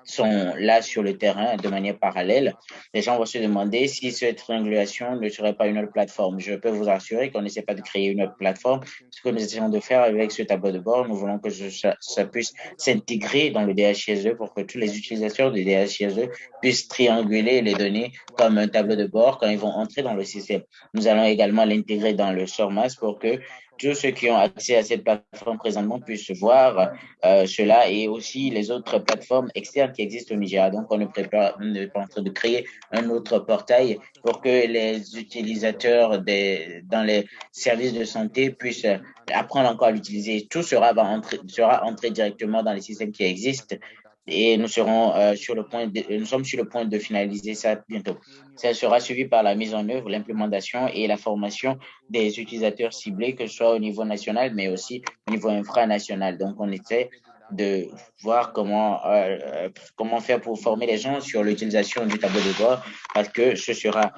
[SPEAKER 2] sont là sur le terrain de manière parallèle, les gens vont se demander si cette triangulation ne serait pas une autre plateforme. Je peux vous assurer qu'on n'essaie pas de créer une autre plateforme. Ce que nous essayons de faire avec ce tableau de bord, nous voulons que ça, ça puisse s'intégrer dans le DHIS2 pour que tous les utilisateurs du DHIS2 puissent trianguler les données comme un tableau de bord quand ils vont entrer dans le système. Nous allons également l'intégrer dans le SORMAS pour que tous ceux qui ont accès à cette plateforme présentement puissent voir euh, cela et aussi les autres plateformes externes qui existent au Nigeria. Donc, on est, prépare, on est en train de créer un autre portail pour que les utilisateurs des, dans les services de santé puissent apprendre encore à l'utiliser. Tout sera, sera entré directement dans les systèmes qui existent et nous serons euh, sur le point de, nous sommes sur le point de finaliser ça bientôt. Ça sera suivi par la mise en œuvre, l'implémentation et la formation des utilisateurs ciblés, que ce soit au niveau national, mais aussi au niveau infranational. Donc, on essaie de voir comment euh, comment faire pour former les gens sur l'utilisation du tableau de bord, parce que ce sera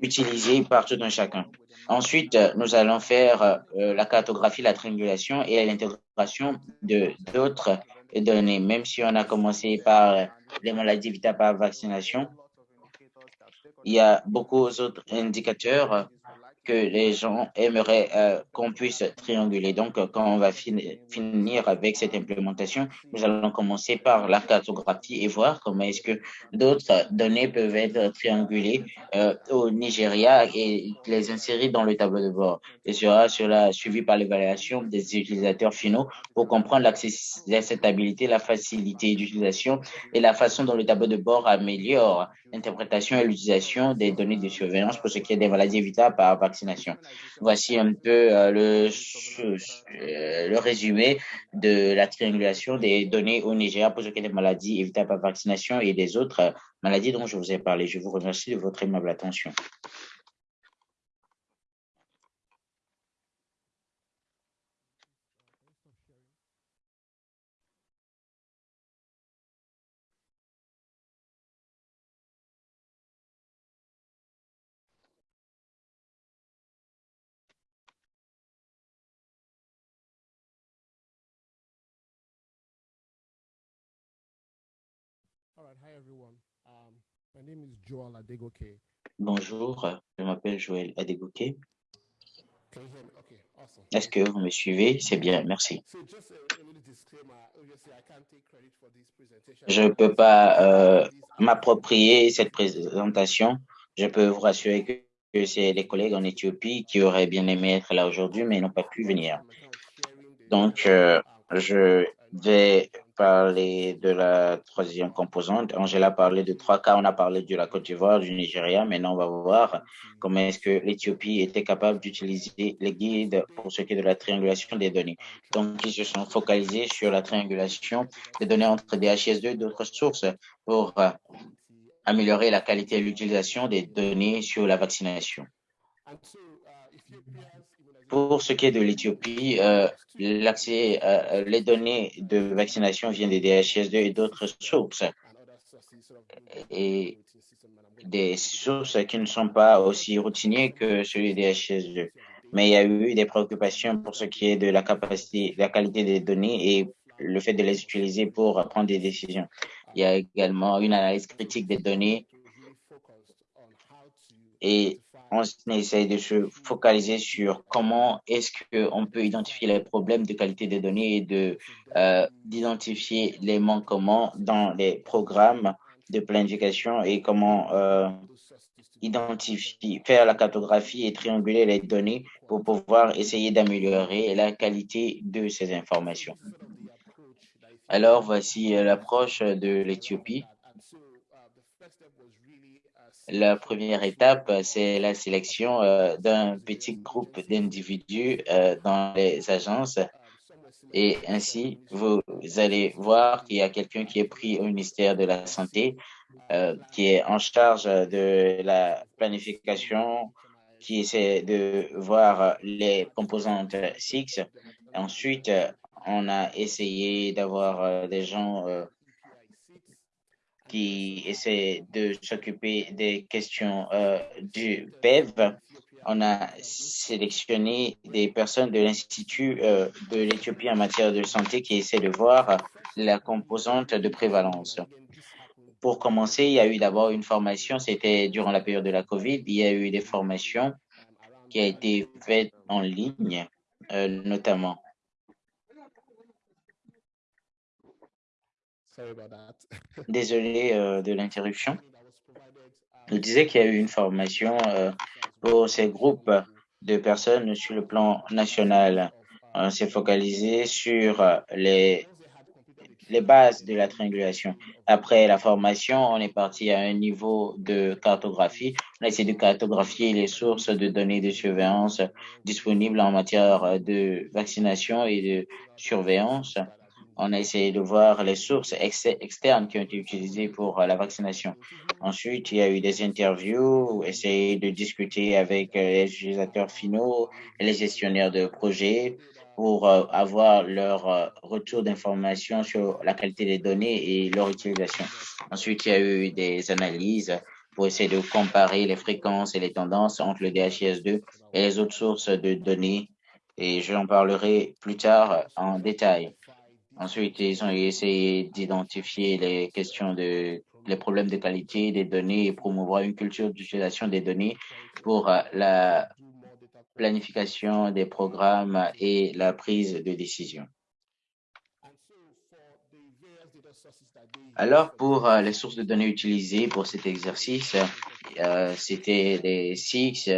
[SPEAKER 2] utilisé par tout un chacun. Ensuite, nous allons faire euh, la cartographie, la triangulation et l'intégration de d'autres données, même si on a commencé par les maladies évitables par vaccination, il y a beaucoup d'autres indicateurs que les gens aimeraient euh, qu'on puisse trianguler. Donc, quand on va fin finir avec cette implémentation, nous allons commencer par la cartographie et voir comment est-ce que d'autres données peuvent être triangulées euh, au Nigeria et les insérer dans le tableau de bord. Et sera suivi par l'évaluation des utilisateurs finaux pour comprendre l'acceptabilité, la facilité d'utilisation et la façon dont le tableau de bord améliore l'interprétation et l'utilisation des données de surveillance pour ce qui est des maladies évitables Voici un peu euh, le, euh, le résumé de la triangulation des données au Nigeria pour ce qui est des maladies évitables par vaccination et des autres maladies dont je vous ai parlé. Je vous remercie de votre aimable attention. Bonjour, je m'appelle Joël Adegoke. Est-ce que vous me suivez? C'est bien, merci. Je ne peux pas euh, m'approprier cette présentation. Je peux vous rassurer que, que c'est les collègues en Éthiopie qui auraient bien aimé être là aujourd'hui, mais n'ont pas pu venir. Donc, euh, je vais parler de la troisième composante. Angela a parlé de trois cas. On a parlé de la Côte d'Ivoire, du Nigeria. Maintenant, on va voir comment est-ce que l'Éthiopie était capable d'utiliser les guides pour ce qui est de la triangulation des données. Donc, ils se sont focalisés sur la triangulation des données entre DHIS2 et d'autres sources pour euh, améliorer la qualité et l'utilisation des données sur la vaccination. Pour ce qui est de l'Éthiopie, euh, l'accès, euh, les données de vaccination viennent des DHIS2 et d'autres sources. Et des sources qui ne sont pas aussi routinières que celui des DHIS2. Mais il y a eu des préoccupations pour ce qui est de la capacité, la qualité des données et le fait de les utiliser pour prendre des décisions. Il y a également une analyse critique des données et on essaye de se focaliser sur comment est-ce qu'on peut identifier les problèmes de qualité des données et euh, d'identifier les manquements dans les programmes de planification et comment euh, identifier, faire la cartographie et trianguler les données pour pouvoir essayer d'améliorer la qualité de ces informations. Alors, voici l'approche de l'Éthiopie. La première étape, c'est la sélection euh, d'un petit groupe d'individus euh, dans les agences. Et ainsi, vous allez voir qu'il y a quelqu'un qui est pris au ministère de la Santé, euh, qui est en charge de la planification qui essaie de voir les composantes SIX. Ensuite, on a essayé d'avoir des gens qui essaient de s'occuper des questions du PEV on a sélectionné des personnes de l'Institut euh, de l'Éthiopie en matière de santé qui essaient de voir la composante de prévalence. Pour commencer, il y a eu d'abord une formation, c'était durant la période de la COVID, il y a eu des formations qui ont été faites en ligne, euh, notamment. Désolé euh, de l'interruption. Je disais qu'il y a eu une formation pour ces groupes de personnes sur le plan national. On s'est focalisé sur les, les bases de la triangulation. Après la formation, on est parti à un niveau de cartographie. On a essayé de cartographier les sources de données de surveillance disponibles en matière de vaccination et de surveillance on a essayé de voir les sources externes qui ont été utilisées pour euh, la vaccination. Ensuite, il y a eu des interviews, essayer de discuter avec euh, les utilisateurs finaux et les gestionnaires de projets pour euh, avoir leur retour d'information sur la qualité des données et leur utilisation. Ensuite, il y a eu des analyses pour essayer de comparer les fréquences et les tendances entre le DHIS2 et les autres sources de données. Et je en parlerai plus tard en détail. Ensuite, ils ont essayé d'identifier les questions de les problèmes de qualité des données et promouvoir une culture d'utilisation des données pour euh, la planification des programmes et la prise de décision. Alors, pour euh, les sources de données utilisées pour cet exercice, euh, c'était les SIX,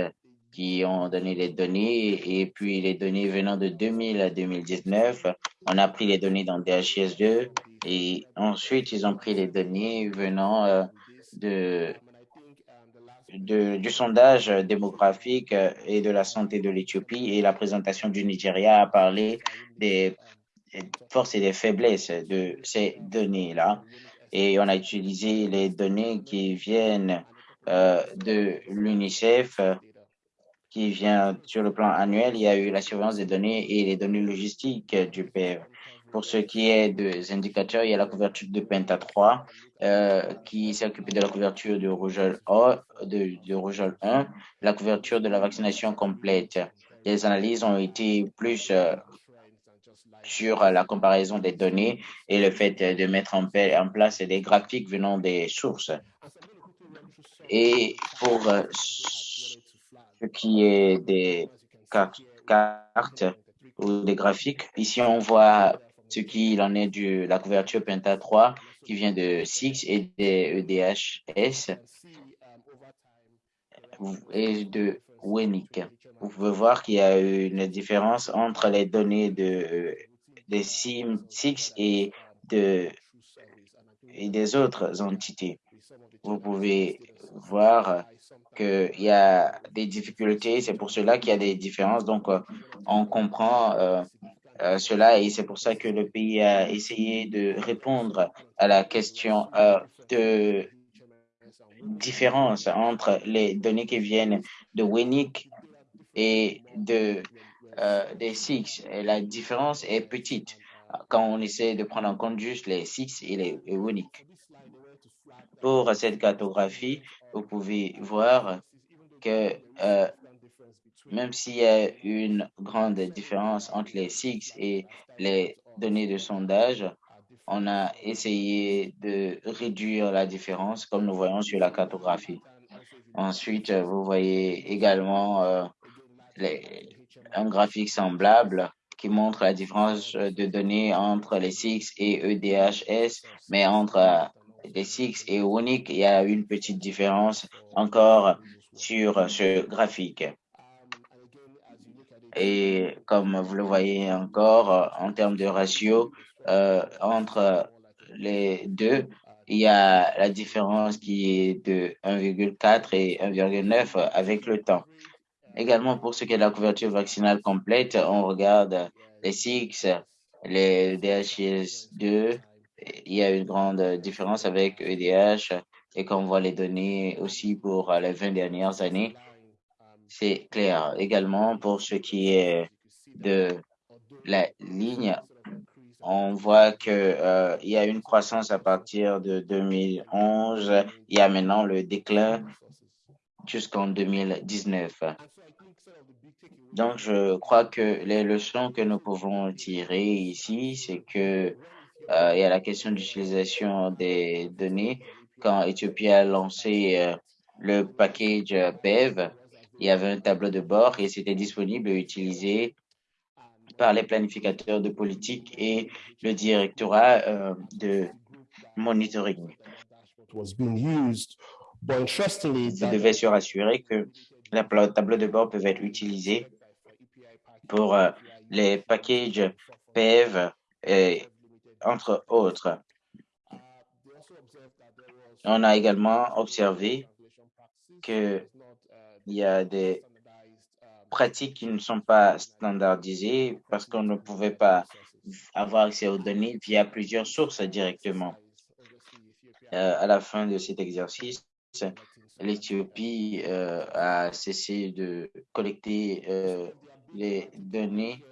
[SPEAKER 2] qui ont donné les données et puis les données venant de 2000 à 2019. On a pris les données dans DHIS2 et ensuite ils ont pris les données venant euh, de, du sondage démographique et de la santé de l'Éthiopie et la présentation du Nigeria a parlé des forces et des faiblesses de ces données-là. Et on a utilisé les données qui viennent euh, de l'UNICEF qui vient sur le plan annuel, il y a eu la surveillance des données et les données logistiques du PEV. Pour ce qui est des indicateurs, il y a la couverture de Penta 3 euh, qui s'est occupé de la couverture de Rougeole, de, de 1, la couverture de la vaccination complète. Les analyses ont été plus euh, sur la comparaison des données et le fait de mettre en, place des graphiques venant des sources. Et pour euh, qui est des cartes ou des graphiques. Ici, on voit ce qu'il en est de la couverture Penta 3 qui vient de SIX et des EDHS et de WENIC. Vous pouvez voir qu'il y a une différence entre les données de, des SIX et, de, et des autres entités. Vous pouvez voir qu'il y a des difficultés. C'est pour cela qu'il y a des différences. Donc, euh, on comprend euh, euh, cela et c'est pour ça que le pays a essayé de répondre à la question de différence entre les données qui viennent de WENIC et de des SIX. Et la différence est petite quand on essaie de prendre en compte juste les SIX et les WENIC. Pour cette cartographie, vous pouvez voir que euh, même s'il y a une grande différence entre les SIX et les données de sondage, on a essayé de réduire la différence comme nous voyons sur la cartographie. Ensuite, vous voyez également euh, un graphique semblable qui montre la différence de données entre les SIX et EDHS, mais entre des Six et Unique, il y a une petite différence encore sur ce graphique. Et comme vous le voyez encore, en termes de ratio, euh, entre les deux, il y a la différence qui est de 1,4 et 1,9 avec le temps. Également, pour ce qui est de la couverture vaccinale complète, on regarde les SIX, les DHS2, il y a une grande différence avec EDH et quand on voit les données aussi pour les 20 dernières années, c'est clair. Également, pour ce qui est de la ligne, on voit que euh, y a une croissance à partir de 2011. Il y a maintenant le déclin jusqu'en 2019. Donc, je crois que les leçons que nous pouvons tirer ici, c'est que euh, il y a la question d'utilisation des données. Quand Ethiopie a lancé euh, le package BEV, il y avait un tableau de bord et c'était disponible et utilisé par les planificateurs de politique et le directorat euh, de monitoring.
[SPEAKER 3] was being used. But interestingly,
[SPEAKER 2] Vous devez se rassurer que les pla- tableaux de bord peuvent être utilisés pour euh, les packages PEV et entre autres. On a également observé que il y a des pratiques qui ne sont pas standardisées parce qu'on ne pouvait pas avoir accès aux données via plusieurs sources directement. Euh, à la fin de cet exercice, l'Éthiopie euh, a cessé de collecter euh, les données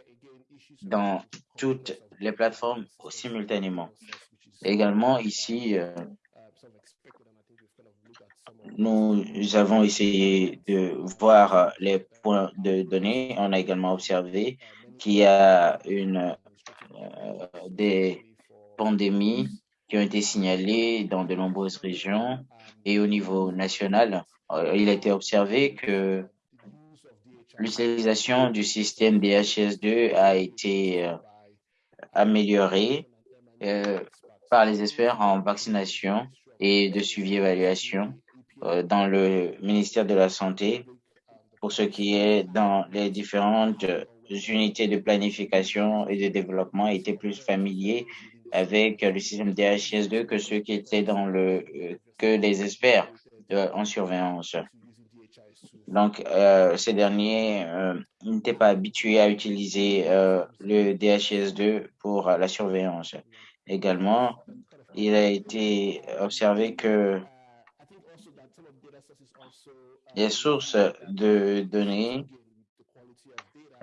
[SPEAKER 2] dans toutes les plateformes simultanément. Également, ici, euh, nous avons essayé de voir les points de données. On a également observé qu'il y a une, euh, des pandémies qui ont été signalées dans de nombreuses régions et au niveau national. euh, Il a été observé que l'utilisation du système DHS2 a été améliorée euh, par les experts en vaccination et de suivi-évaluation euh, dans le ministère de la Santé pour ce qui est dans les différentes euh, unités de planification et de développement étaient plus familiers avec le système DHS2 que ceux qui étaient dans le que les experts en surveillance. Donc, euh, ces derniers euh, n'étaient pas habitués à utiliser euh, le DHS2 pour la surveillance. Également, il a été observé que les sources de données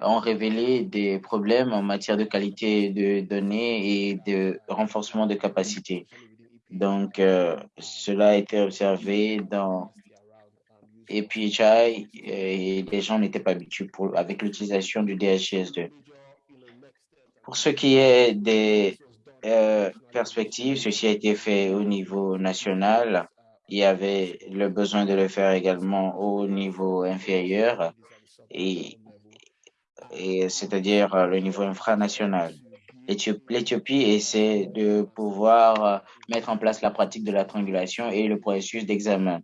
[SPEAKER 2] ont révélé des problèmes en matière de qualité de données et de renforcement de capacité. Donc, euh, cela a été observé dans APHI et les gens n'étaient pas habitués pour, avec l'utilisation du DHS2. Pour ce qui est des euh, perspectives, ceci a été fait au niveau national. Il y avait le besoin de le faire également au niveau inférieur et, et c'est-à-dire euh, le niveau infranational. L'Éthiopie essaie de pouvoir euh, mettre en place la pratique de la triangulation et le processus d'examen.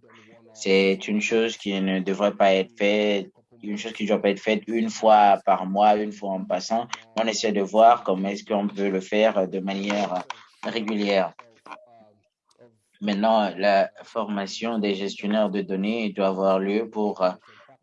[SPEAKER 2] C'est une chose qui ne devrait pas être faite, une chose qui ne être faite une fois par mois, une fois en passant. On essaie de voir comment est-ce qu'on peut le faire de manière régulière. Maintenant, la formation des gestionnaires de données doit avoir lieu pour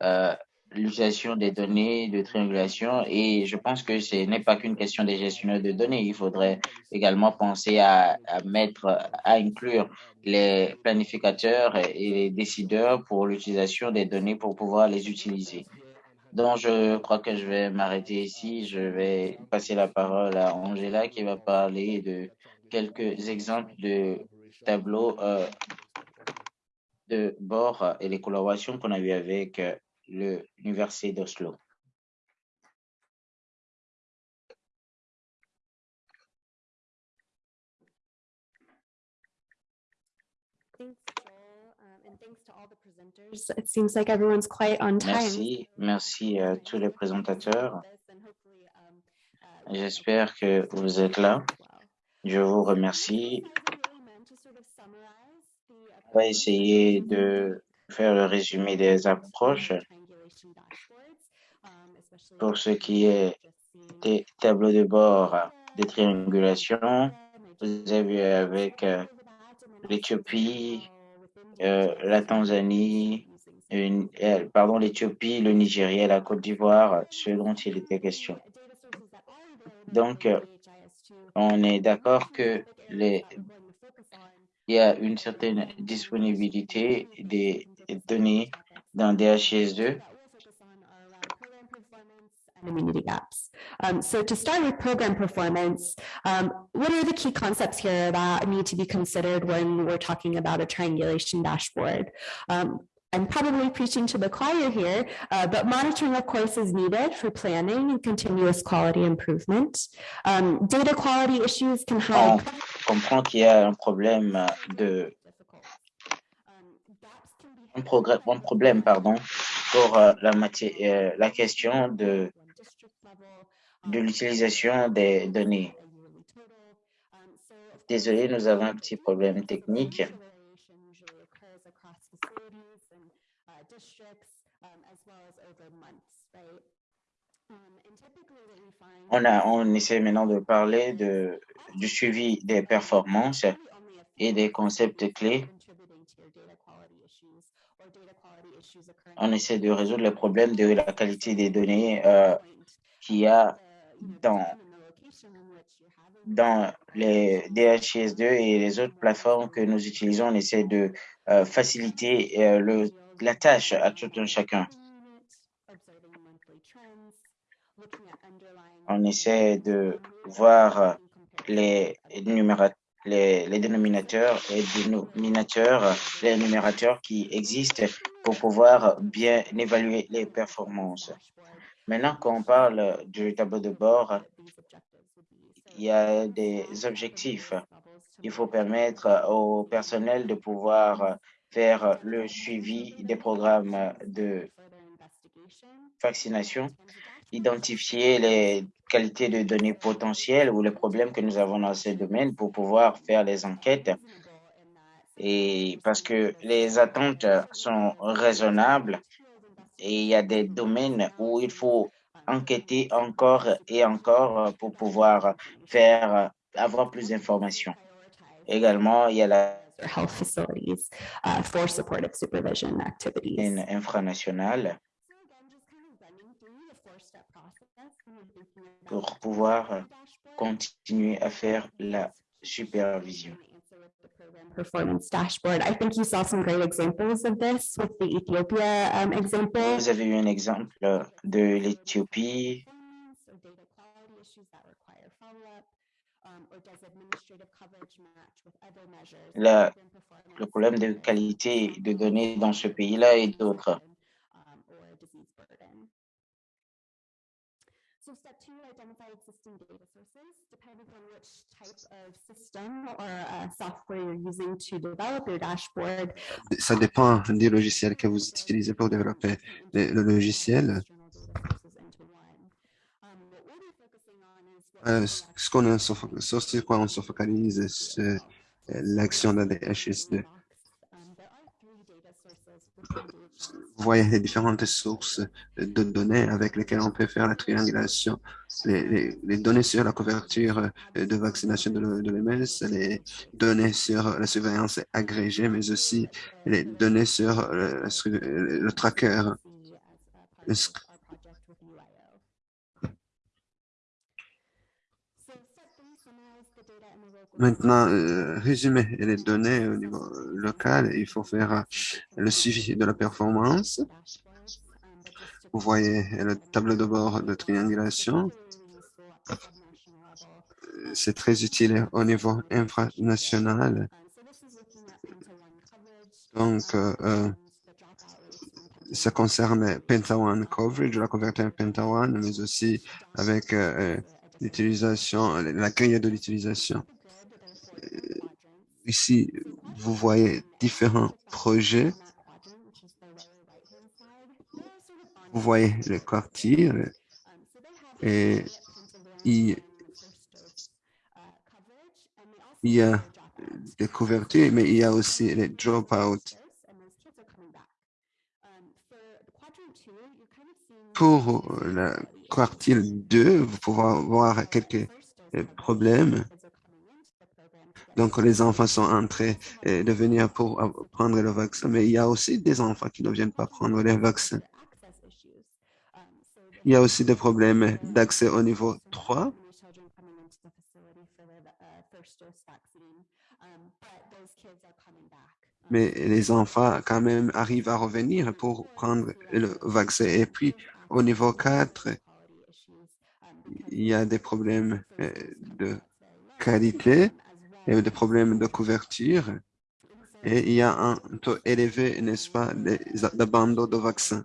[SPEAKER 2] euh, l'utilisation des données de triangulation et je pense que ce n'est pas qu'une question des gestionnaires de données. Il faudrait également penser à, mettre, à inclure les planificateurs et les décideurs pour l'utilisation des données pour pouvoir les utiliser. Donc, je crois que je vais m'arrêter ici. Je vais passer la parole à Angela qui va parler de quelques exemples de tableaux euh, de bord et les collaborations qu'on a eues avec euh, l'Université d'Oslo.
[SPEAKER 4] Um.
[SPEAKER 2] Merci, merci à tous les présentateurs.
[SPEAKER 4] Um, uh,
[SPEAKER 2] J'espère que vous êtes là. Je vous remercie. On va essayer de faire le résumé des approches pour ce qui est des tableaux de bord de triangulation. Vous avez vu avec euh, l'Éthiopie, euh, la Tanzanie, une- euh, pardon, l'Éthiopie, le Nigeria, la Côte d'Ivoire, ce dont il était question. Donc, on est d'accord que les, il y a une certaine disponibilité des données dans DHS2
[SPEAKER 4] and immunity gaps. Um, so to start with program performance, um, what are the key concepts here that need to be considered when we're talking about a triangulation dashboard? Um, I'm probably preaching to the choir here, uh, but monitoring, of course, is needed for planning and continuous quality improvement. Um, data quality issues can
[SPEAKER 2] On
[SPEAKER 4] have.
[SPEAKER 2] comprend qu'il y a un problème de un, progrès- un problème pardon, pour euh, la, matière, euh, la question de, de l'utilisation des données. Désolé, nous avons un petit problème technique. On, a, on essaie maintenant de parler de, du suivi des performances et des concepts clés. On essaie de résoudre le problème de la qualité des données euh, qu'il y a dans, les DHIS2 et les autres plateformes que nous utilisons. On essaie de euh, faciliter euh, le, la tâche à tout un chacun. On essaie de voir les, les dénominateurs et dénominateurs, les numérateurs qui existent pour pouvoir bien évaluer les performances. Maintenant, quand on parle du tableau de bord, il y a des objectifs. Il faut permettre au personnel de pouvoir faire le suivi des programmes de vaccination, identifier les qualités de données potentielles ou les problèmes que nous avons dans ces domaines pour pouvoir faire les enquêtes. Et parce que les attentes sont raisonnables et il y a des domaines où il faut enquêter encore et encore pour pouvoir faire, avoir plus d'informations. Également, il y a la
[SPEAKER 4] health facilities uh, for supportive supervision activities.
[SPEAKER 2] infranationale pour pouvoir continuer à faire la supervision.
[SPEAKER 4] Performance dashboard. I think you saw some great examples of this with the Ethiopia um, example.
[SPEAKER 2] Vous avez eu un exemple de l'Éthiopie.
[SPEAKER 4] Um,
[SPEAKER 2] La-
[SPEAKER 4] program
[SPEAKER 2] le problème de qualité de données dans ce pays-là et d'autres.
[SPEAKER 4] um, or disease burden. So step two, identify existing data sources, depending on which type of system or uh, software you're using to develop your dashboard.
[SPEAKER 5] Ça dépend des logiciels que vous utilisez pour développer le, logiciel. Euh, ce qu'on sur ce quoi on se focalise, c'est euh, l'action de la DHS2. Voyez les différentes sources de données avec lesquelles on peut faire la triangulation. Les, données sur la couverture de vaccination de l'O- de l'OMS, les données sur la surveillance agrégée, mais aussi les données sur le- le tracker. Maintenant, euh, résumer les données au niveau local, il faut faire euh, le suivi de la performance. Vous voyez le tableau de bord de triangulation. C'est très utile au niveau infranational. Donc, euh, euh, ça concerne Pentaone Coverage, la couverture Pentaone, mais aussi avec euh, euh, l'utilisation, la grille de l'utilisation. Euh, Ici, vous voyez différents projets. Vous voyez le quartier et il, y a des couvertures, mais il y a aussi les drop-out. Pour le quartier 2, vous pouvez voir quelques problèmes. Donc, les enfants sont en train euh, de venir pour prendre le vaccin, mais il y a aussi des enfants qui ne viennent pas prendre les vaccins. Il y a aussi des problèmes d'accès au niveau 3. Mais les enfants, quand même, arrivent à revenir pour prendre le vaccin. Et puis, au niveau 4, il y a des problèmes euh, de qualité et des problèmes de couverture. Et il y a un taux élevé, n'est-ce pas, d'abandon de vaccins.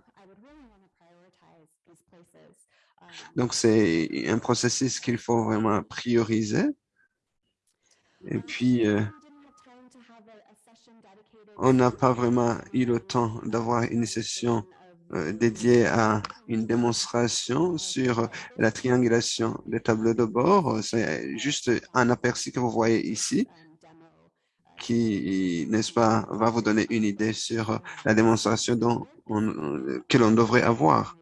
[SPEAKER 5] Donc, c'est un processus qu'il faut vraiment prioriser. Et puis, euh, on n'a pas vraiment eu le temps d'avoir une session euh, dédiée à une démonstration sur la triangulation des tableaux de bord. C'est juste un aperçu que vous voyez ici qui, n'est-ce pas, va vous donner une idée sur la démonstration dont on- que l'on devrait avoir.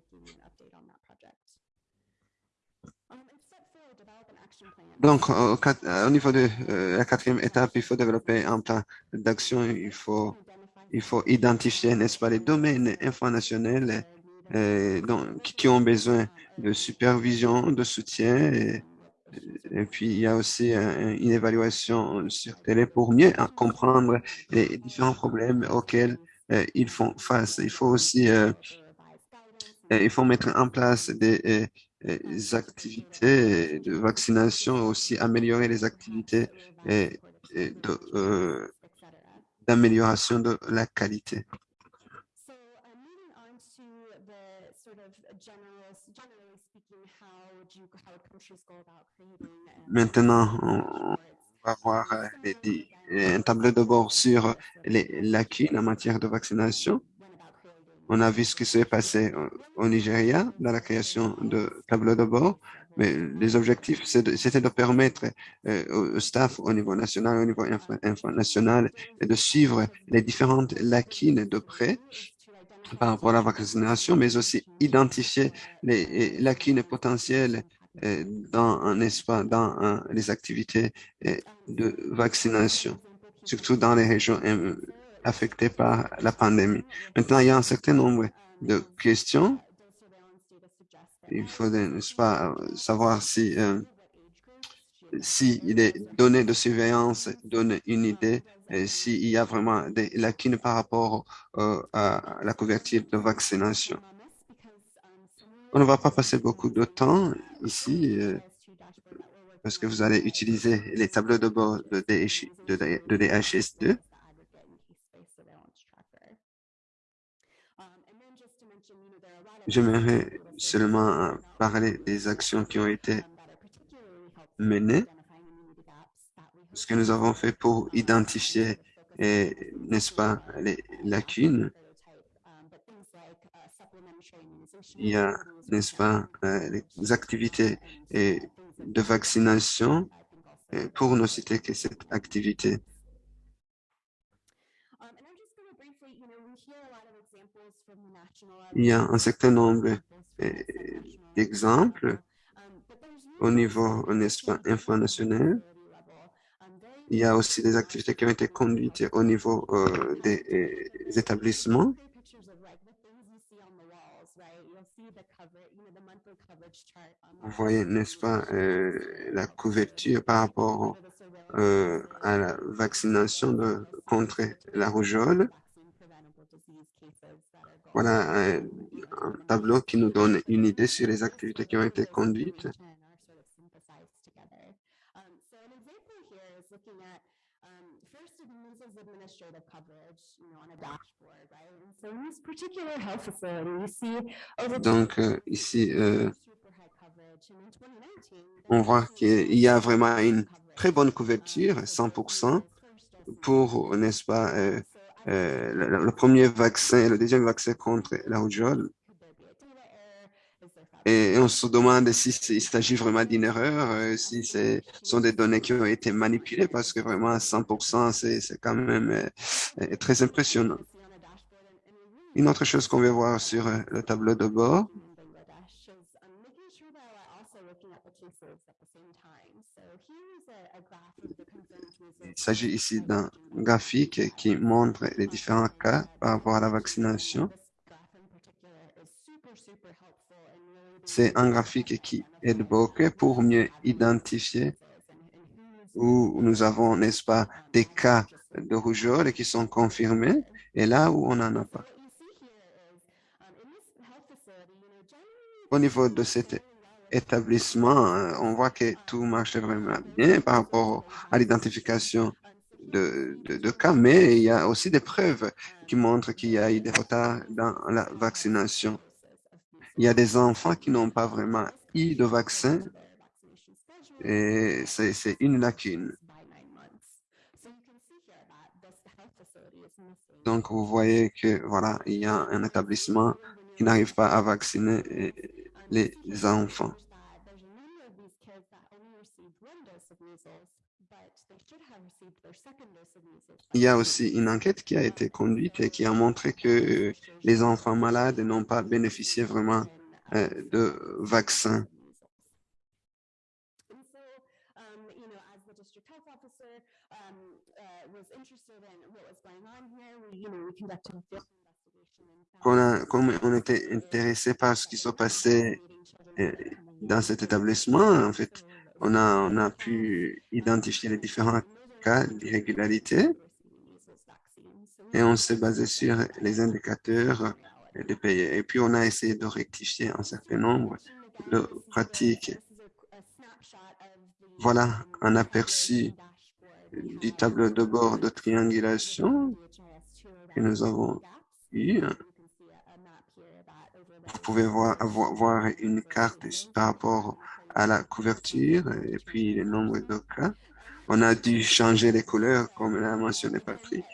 [SPEAKER 5] Donc, au, niveau de euh, la quatrième étape, il faut développer un plan d'action. Il faut identifier, n'est-ce pas, les domaines informationnels euh, qui, ont besoin de supervision, de soutien. Et, et puis, il y a aussi un- une évaluation sur télé pour mieux en comprendre les différents problèmes auxquels euh, ils font face. Il faut aussi euh, euh, il faut mettre en place des activités de vaccination, aussi améliorer les activités de, euh, d'amélioration de la qualité.
[SPEAKER 4] So, moving on to the sort of general, generally speaking, how would you, how would countries go about creating?
[SPEAKER 5] Maintenant, on va voir euh, les un tableau de bord sur les lacunes en matière de vaccination. On a vu ce qui s'est passé au- au Nigeria dans la création de tableaux de bord, mais les objectifs, c'était de permettre euh, au staff au niveau national, au niveau international, de suivre les différentes lacunes de près par rapport à la vaccination, mais aussi identifier les lacunes potentielles euh, dans, les activités euh, de vaccination, surtout dans les régions euh, affectées par la pandémie. Maintenant, il y a un certain nombre de questions. Il faut, n'est-ce pas, euh, savoir si, euh, si les données de surveillance donnent une idée, s'il y a vraiment des lacunes par rapport à la couverture de vaccination. On ne va pas passer beaucoup de temps ici euh, parce que vous allez utiliser les tableaux de bord de, de, de DHS2. J'aimerais seulement euh, parler des actions qui ont été menées, ce que nous avons fait pour identifier, n'est-ce pas, les lacunes. Il y a, n'est-ce pas, euh, les activités de vaccination, pour ne citer que cette activité. Il y a un certain nombre d'exemples au niveau, n'est-ce pas, international. Il y a aussi des activités qui ont été conduites au niveau euh, des euh, établissements. Vous voyez, n'est-ce pas, euh, la couverture par rapport à la vaccination contre la rougeole. Voilà un, un tableau qui nous donne une idée sur les activités qui ont été conduites. Donc, euh, ici, euh, on voit qu'il y a vraiment une très bonne couverture, 100%, pour, n'est-ce pas, euh, euh, le, premier vaccin, le deuxième vaccin contre la rougeole. Et on se demande si il s'agit vraiment d'une erreur, euh, si ce sont des données qui ont été manipulées, parce que vraiment 100%, c'est quand même euh, très impressionnant. Une autre chose qu'on va voir sur le tableau de bord, il s'agit ici d'un graphique qui montre les différents cas par rapport à la vaccination. C'est un graphique qui aide beaucoup pour mieux identifier où nous avons, n'est-ce pas, des cas de rougeole qui sont confirmés et là où on n'en a pas. Au niveau de cette établissement, euh, on voit que tout marche vraiment bien par rapport à l'identification de, cas, mais il y a aussi des preuves qui montrent qu'il y a eu des retards dans la vaccination. Il y a des enfants qui n'ont pas vraiment eu de vaccin et c'est une lacune. Donc, vous voyez que voilà, il y a un établissement qui n'arrive pas à vacciner les enfants. Il y a aussi une enquête qui a été conduite et qui a montré que les enfants malades n'ont pas bénéficié vraiment euh, de vaccins. Comme on était intéressé par ce qui se passait euh, dans cet établissement, en fait, on a, on a pu identifier les différents cas d'irrégularité et on s'est basé sur les indicateurs des pays. Et puis, on a essayé de rectifier un certain nombre de pratiques. Voilà un aperçu du tableau de bord de triangulation que nous avons Vous pouvez voir, avoir- voir une carte par rapport à la couverture et puis le nombre de cas. On a dû changer les couleurs, comme l'a mentionné Patrick.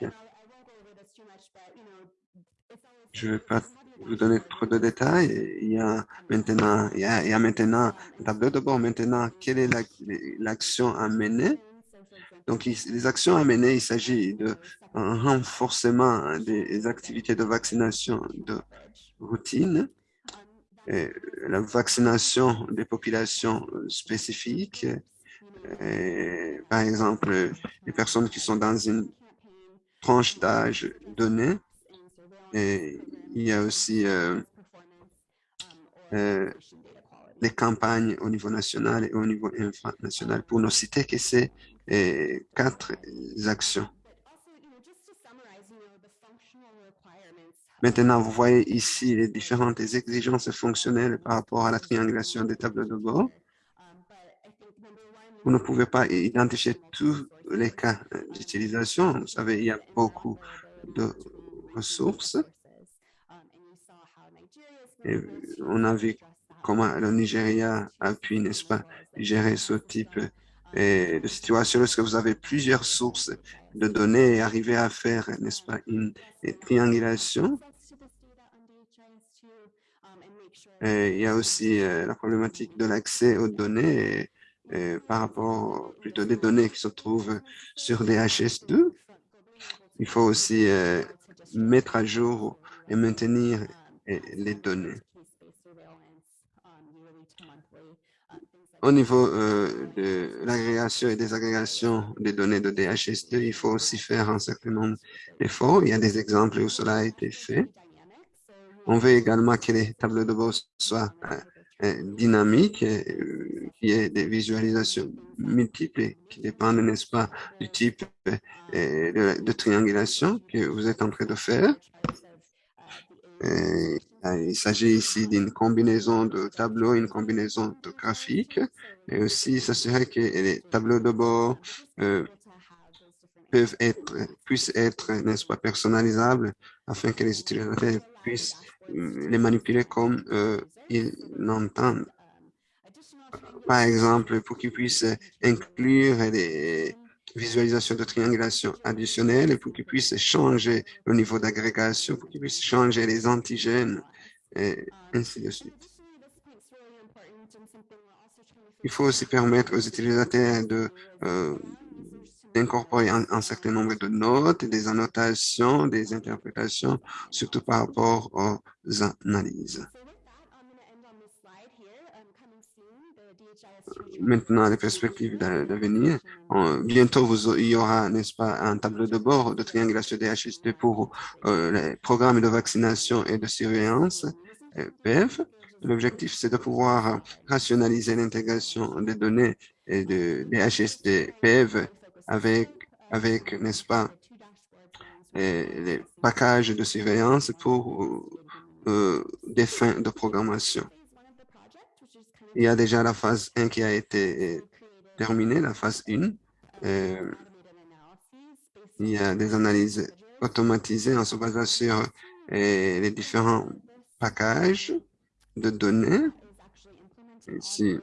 [SPEAKER 5] Je ne vais pas vous donner trop de détails. Il y a maintenant, il y a, maintenant un tableau de bord. Maintenant, quelle est la- l'action à mener? Donc, les actions à mener, il s'agit de un renforcement des activités de vaccination de routine, et la vaccination des populations spécifiques, par exemple, les personnes qui sont dans une tranche d'âge donnée. Et il y a aussi euh, euh, les campagnes au niveau national et au niveau infranational, pour ne citer que ces euh, quatre actions. Maintenant, vous voyez ici les différentes exigences fonctionnelles par rapport à la triangulation des tableaux de bord. Vous ne pouvez pas identifier tous les cas d'utilisation. Vous savez, il y a beaucoup de ressources. On a vu comment le Nigeria a pu, n'est-ce pas, gérer ce type euh, de situation lorsque vous avez plusieurs sources de données et arriver à faire, n'est-ce pas, une triangulation. Il y a aussi euh, la problématique de l'accès aux données par rapport plutôt des données qui se trouvent sur des HS2. Il faut aussi euh, mettre à jour et maintenir les données. Au niveau euh, de l'agrégation et des agrégations des données de DHS2, il faut aussi faire un certain nombre d'efforts. Il y a des exemples où cela a été fait. On veut également que les tableaux de bord soient euh, euh, dynamiques, euh, qu'il y ait des visualisations multiples qui dépendent, n'est-ce pas, du type de, triangulation que vous êtes en train de faire. Il s'agit ici d'une combinaison de tableaux, une combinaison de graphiques, et aussi s'assurer que les tableaux de bord puissent être, n'est-ce pas, personnalisables afin que les utilisateurs puissent les manipuler comme euh, ils l'entendent. Par exemple, pour qu'ils puissent inclure des visualisations de triangulation additionnelles, pour qu'ils puissent changer le niveau d'agrégation, pour qu'ils puissent changer les antigènes, et ainsi de suite. Il faut aussi permettre aux utilisateurs de euh, d'incorporer un, certain nombre de notes, des annotations, des interprétations, surtout par rapport aux analyses. Maintenant, les perspectives d'avenir. Bientôt, il y aura, n'est-ce pas, un tableau de bord de triangulation des HST pour euh, les programmes de vaccination et de surveillance, euh, PEV. L'objectif, c'est de pouvoir rationaliser l'intégration des données et de, des HST PEV avec, avec n'est-ce pas, les packages de surveillance pour euh, des fins de programmation. Il y a déjà la phase 1 qui a été terminée, la phase 1. Euh, il y a des analyses automatisées en se basant sur euh, les différents packages de données. Ici,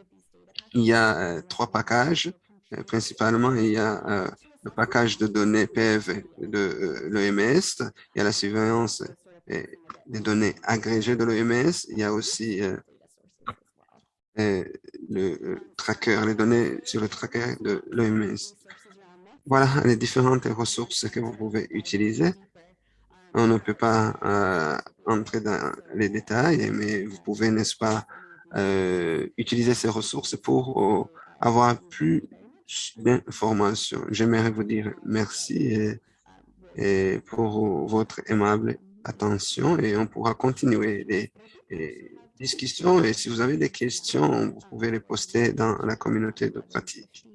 [SPEAKER 5] il y a euh, trois packages. Euh, principalement, il y a euh, le package de données PEV de euh, l'OMS. Il y a la surveillance des données agrégées de l'OMS. Il y a aussi le tracker, les données sur le tracker de l'OMS. Voilà les différentes ressources que vous pouvez utiliser. On ne peut pas entrer dans les détails, mais vous pouvez, n'est-ce pas, utiliser ces ressources pour avoir plus d'informations. J'aimerais vous dire merci et, pour votre aimable attention et on pourra continuer les discussions et si vous avez des questions, vous pouvez les poster dans la communauté de pratique.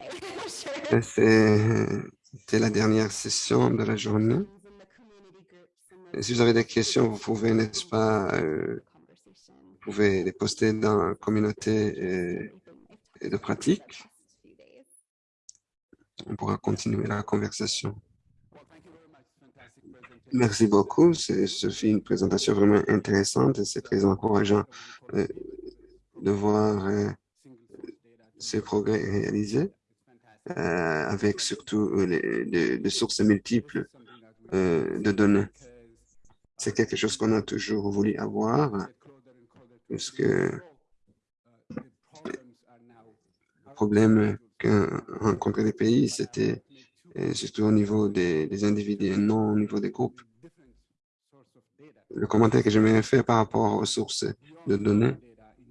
[SPEAKER 5] C'était la dernière session de la journée. Et si vous avez des questions, vous pouvez, n'est-ce pas, euh, vous pouvez les poster dans la communauté euh, de pratique. On pourra continuer la conversation. Merci beaucoup. Ce fut une présentation vraiment intéressante et c'est très encourageant euh, de voir euh, ces progrès réalisés euh, avec surtout euh, les, sources multiples euh, de données. C'est quelque chose qu'on a toujours voulu avoir parce que le problème qu'ont rencontré les pays, c'était surtout au niveau des, des individus et non au niveau des groupes. Le commentaire que j'aimerais faire par rapport aux sources de données,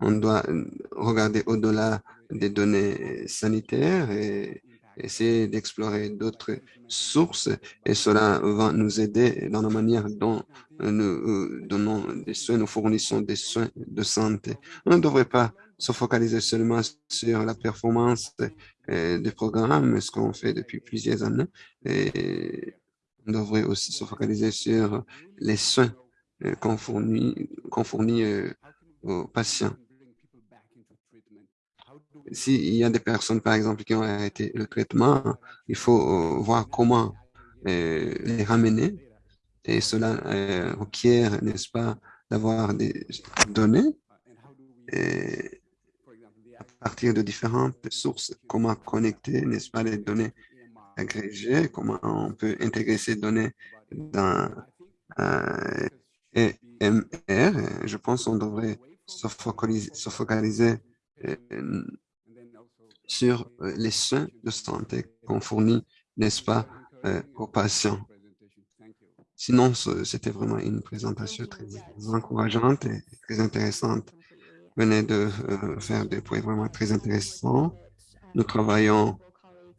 [SPEAKER 5] on doit regarder au-delà des données sanitaires et essayer d'explorer d'autres sources et cela va nous aider dans la manière dont nous euh, donnons des soins, nous fournissons des soins de santé. On ne devrait pas se focaliser seulement sur la performance euh, des programmes, ce qu'on fait depuis plusieurs années, et on devrait aussi se focaliser sur les soins euh, qu'on fournit, fournit aux patients. S'il y a des personnes, par exemple, qui ont arrêté le traitement, il faut euh, voir comment euh, les ramener. Et cela euh, requiert, n'est-ce pas, d'avoir des données et à partir de différentes sources. Comment connecter, n'est-ce pas, les données agrégées, comment on peut intégrer ces données dans euh, EMR. Je pense qu'on devrait se focaliser, se focaliser sur euh, les soins de santé qu'on fournit, n'est-ce pas, euh, aux patients. Sinon, c'était vraiment une présentation très encourageante et très intéressante. Venez de euh, faire des points vraiment très intéressants. Nous travaillons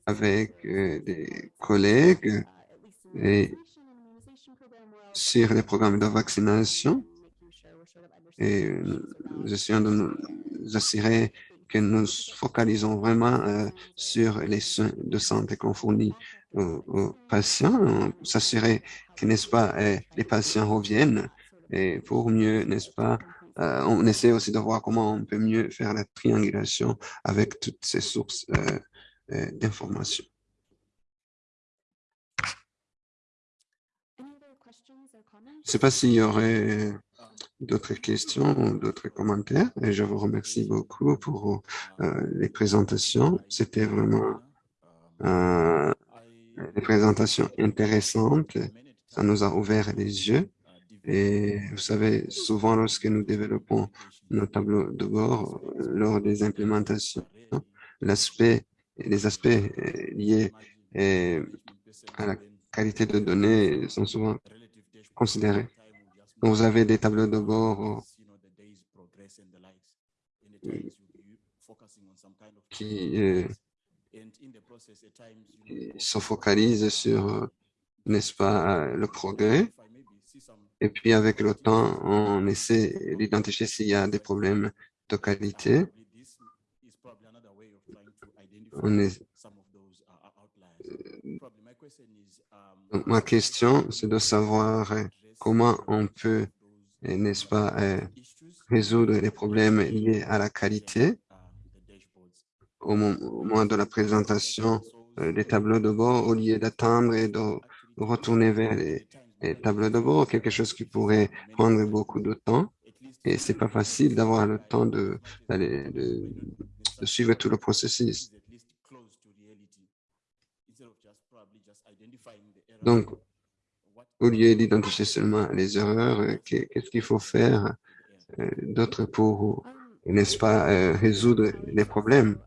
[SPEAKER 5] avec des collègues sur les programmes de vaccination et nous essayons de nous assurer que nous focalisons vraiment euh, sur les soins de santé qu'on fournit aux, aux patients, s'assurer que, n'est-ce pas, euh, les patients reviennent. Et pour mieux, n'est-ce pas, euh, on essaie aussi de voir comment on peut mieux faire la triangulation avec toutes ces sources euh, d'informations. Je ne sais pas s'il y aurait d'autres questions d'autres commentaires et je vous remercie beaucoup pour euh, les présentations. C'était vraiment euh, des présentations intéressantes. Ça nous a ouvert les yeux. Et vous savez, souvent lorsque nous développons nos tableaux de bord lors des implémentations, l'aspect, les aspects euh, liés euh, à la qualité de données sont souvent considérés. Vous avez des tableaux de bord euh, qui, euh, se focalisent sur, euh, n'est-ce pas, le progrès. Et puis avec le temps, on essaie d'identifier s'il y a des problèmes de qualité. Ma question, c'est de savoir comment on peut, euh, n'est-ce pas, euh, résoudre les problèmes liés à la qualité au mo- au moment de la présentation euh, des tableaux de bord, au lieu d'attendre et de retourner vers les, tableaux de bord, quelque chose qui pourrait prendre beaucoup de temps. Et c'est pas facile d'avoir le temps de, de suivre tout le processus. Donc, au lieu d'identifier seulement les erreurs, euh, qu'est- qu'est-ce qu'il faut faire euh, d'autre pour, n'est-ce pas, euh, résoudre les problèmes?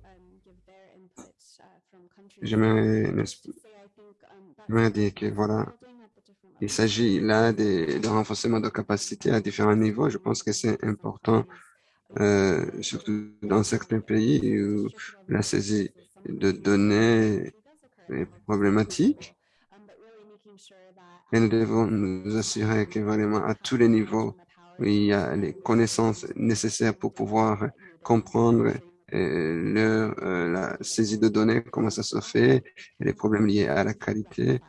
[SPEAKER 5] J'aimerais, dire que voilà, il s'agit là de, renforcement de capacité à différents niveaux. Je pense que c'est important, euh, surtout dans certains pays où la saisie de données est problématique. Et nous devons nous assurer que vraiment à tous les niveaux, il y a les connaissances nécessaires pour pouvoir comprendre euh, leur, euh, la saisie de données, comment ça se fait, les problèmes liés à la qualité.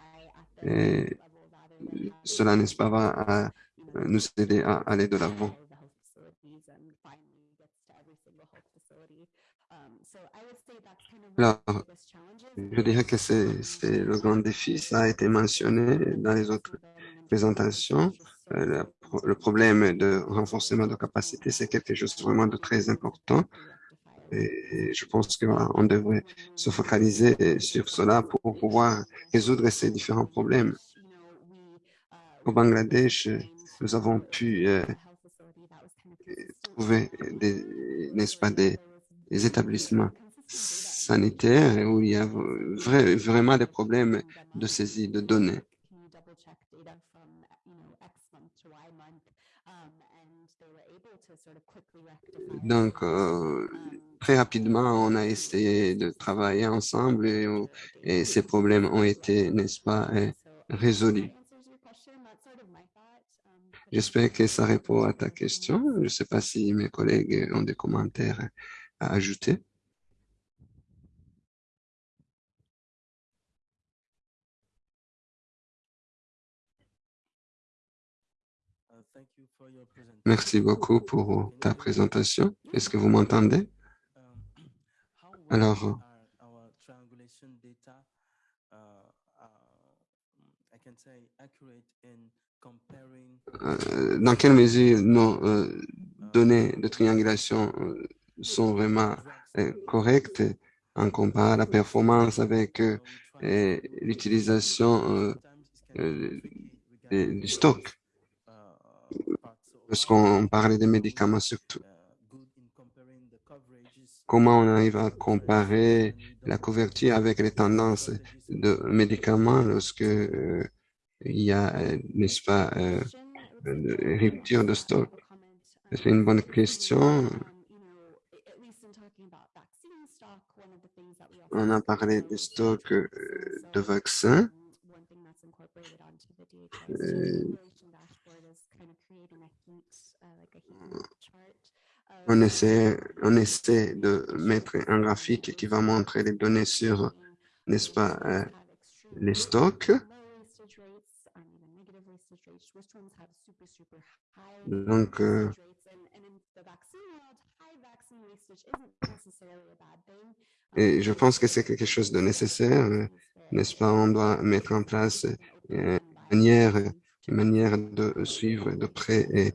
[SPEAKER 5] Et cela, n'est-ce pas, va à nous aider à aller de l'avant. Alors, je dirais que c'est le grand défi. Ça a été mentionné dans les autres présentations. Euh, le pro- le problème de renforcement de capacité, c'est quelque chose vraiment de très important. Et je pense que voilà, on devrait se focaliser sur cela pour pouvoir résoudre ces différents problèmes. Au Bangladesh, nous avons pu euh, trouver des, n'est-ce pas, des établissements sanitaires où il y a vrai- vraiment des problèmes de saisie de données. Donc, euh, très rapidement, on a essayé de travailler ensemble et, et ces problèmes ont été, n'est-ce pas, euh, résolus. J'espère que ça répond à ta question. Je ne sais pas si mes collègues ont des commentaires à ajouter. Merci beaucoup pour ta présentation. Est-ce que vous m'entendez? Alors, euh, dans quelle mesure nos euh, données de triangulation euh, sont vraiment correctes en comparant la performance avec l'utilisation du stock? Lorsqu'on parlait des médicaments surtout, comment on arrive à comparer la couverture avec les tendances de médicaments lorsque euh, il y a, n'est-ce pas, euh, de rupture de stock? C'est une bonne question. On a parlé des stocks euh, de vaccins. On essaie, on essaie de mettre un graphique qui va montrer les données sur, n'est-ce pas, euh, les stocks. Donc, euh, et je pense que c'est quelque chose de nécessaire, euh, n'est-ce pas? On doit mettre en place euh, une manière, une manière de suivre de près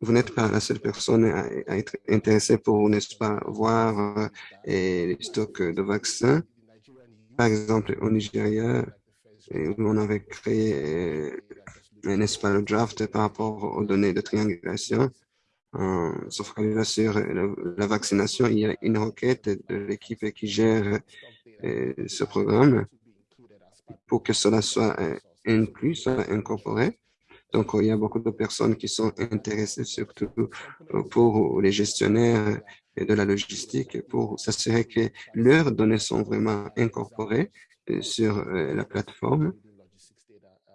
[SPEAKER 5] vous n'êtes pas la seule personne à, être intéressée pour, n'est-ce pas, voir euh, les stocks de vaccins. Par exemple, au Nigeria, où on avait créé euh, n'est-ce pas, le draft par rapport aux données de triangulation. Se focalisant sur la, vaccination, il y a une requête de l'équipe qui gère euh, ce programme pour que cela soit inclus, soit incorporé. Donc, il y a beaucoup de personnes qui sont intéressées, surtout euh, pour les gestionnaires de la logistique, pour s'assurer que leurs données sont vraiment incorporées euh, sur euh, la plateforme.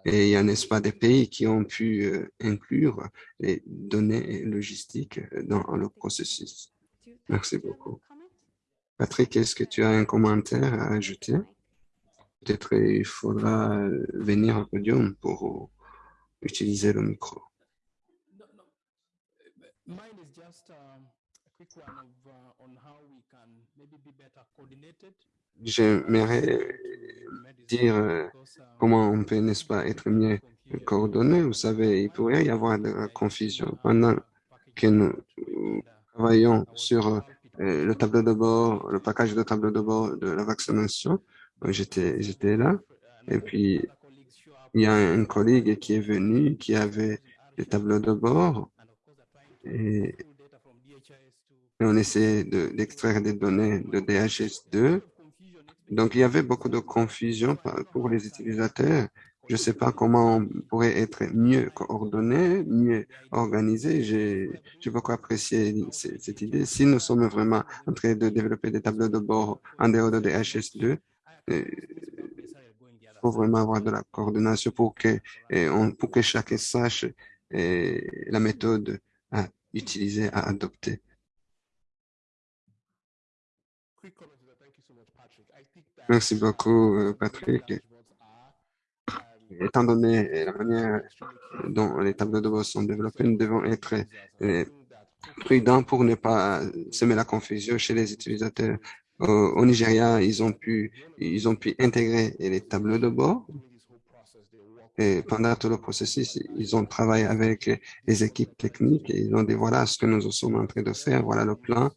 [SPEAKER 5] Et il y a, n'est-ce pas, des pays qui ont pu inclure les données logistiques dans le processus. Merci beaucoup. Patrick, est-ce que tu as un commentaire à ajouter? Peut-être il faudra venir au podium pour utiliser le micro.
[SPEAKER 3] Uh, um, uh.
[SPEAKER 5] J'aimerais dire euh, comment on peut, n'est-ce pas, être mieux coordonné. Vous savez, il pourrait y avoir de la confusion. Pendant que nous travaillons sur euh, le tableau de bord, le package de tableau de bord de la vaccination, euh, j'étais là. Et puis, il y a un collègue qui est venu, qui avait le tableau de bord et, on essayait de- d'extraire des données de DHS2. Donc, il y avait beaucoup de confusion pour les utilisateurs. Je ne sais pas comment on pourrait être mieux coordonné, mieux organisé. J'ai beaucoup apprécié cette idée. Si nous sommes vraiment en train de développer des tableaux de bord en dehors de DHS2, euh, il faut vraiment avoir de la coordination pour que, euh, on, pour que chacun sache euh, la méthode à utiliser, à adopter. Merci beaucoup, euh, Patrick. Étant donné euh, la manière dont les tableaux de bord sont développés, nous devons être euh, prudents pour ne pas semer la confusion chez les utilisateurs. Au, au Nigeria, ils ont pu, ils ont pu intégrer les tableaux de bord et pendant tout le processus, ils ont travaillé avec les équipes techniques et ils ont dit voilà ce que nous sommes en train de faire, voilà le plan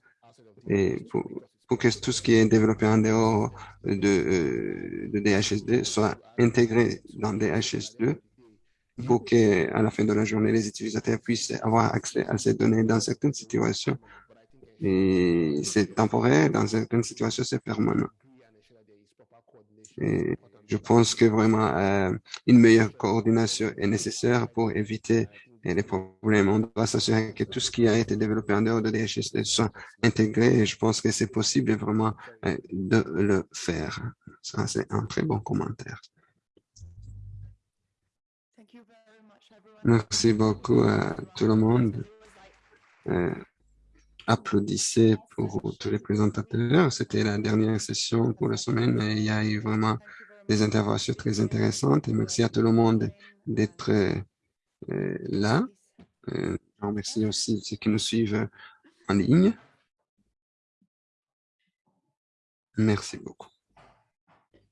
[SPEAKER 5] et pour, pour que tout ce qui est développé en dehors de, euh, de DHS2 soit intégré dans DHS2 pour que, à la fin de la journée, les utilisateurs puissent avoir accès à ces données dans certaines situations. Et c'est temporaire, dans certaines situations, c'est permanent. Et je pense que vraiment euh, une meilleure coordination est nécessaire pour éviter euh, les problèmes. On doit s'assurer que tout ce qui a été développé en dehors de DHS soit intégré et je pense que c'est possible vraiment euh, de le faire. Ça, c'est un très bon commentaire.
[SPEAKER 1] Thank you very much, everyone.
[SPEAKER 5] Merci beaucoup à tout le monde. Euh, applaudissez pour tous les présentateurs. C'était la dernière session pour la semaine et il y a eu vraiment des interventions très intéressantes merci à tout le monde d'être euh, là. Euh, je remercie aussi ceux qui nous suivent en ligne. Merci beaucoup.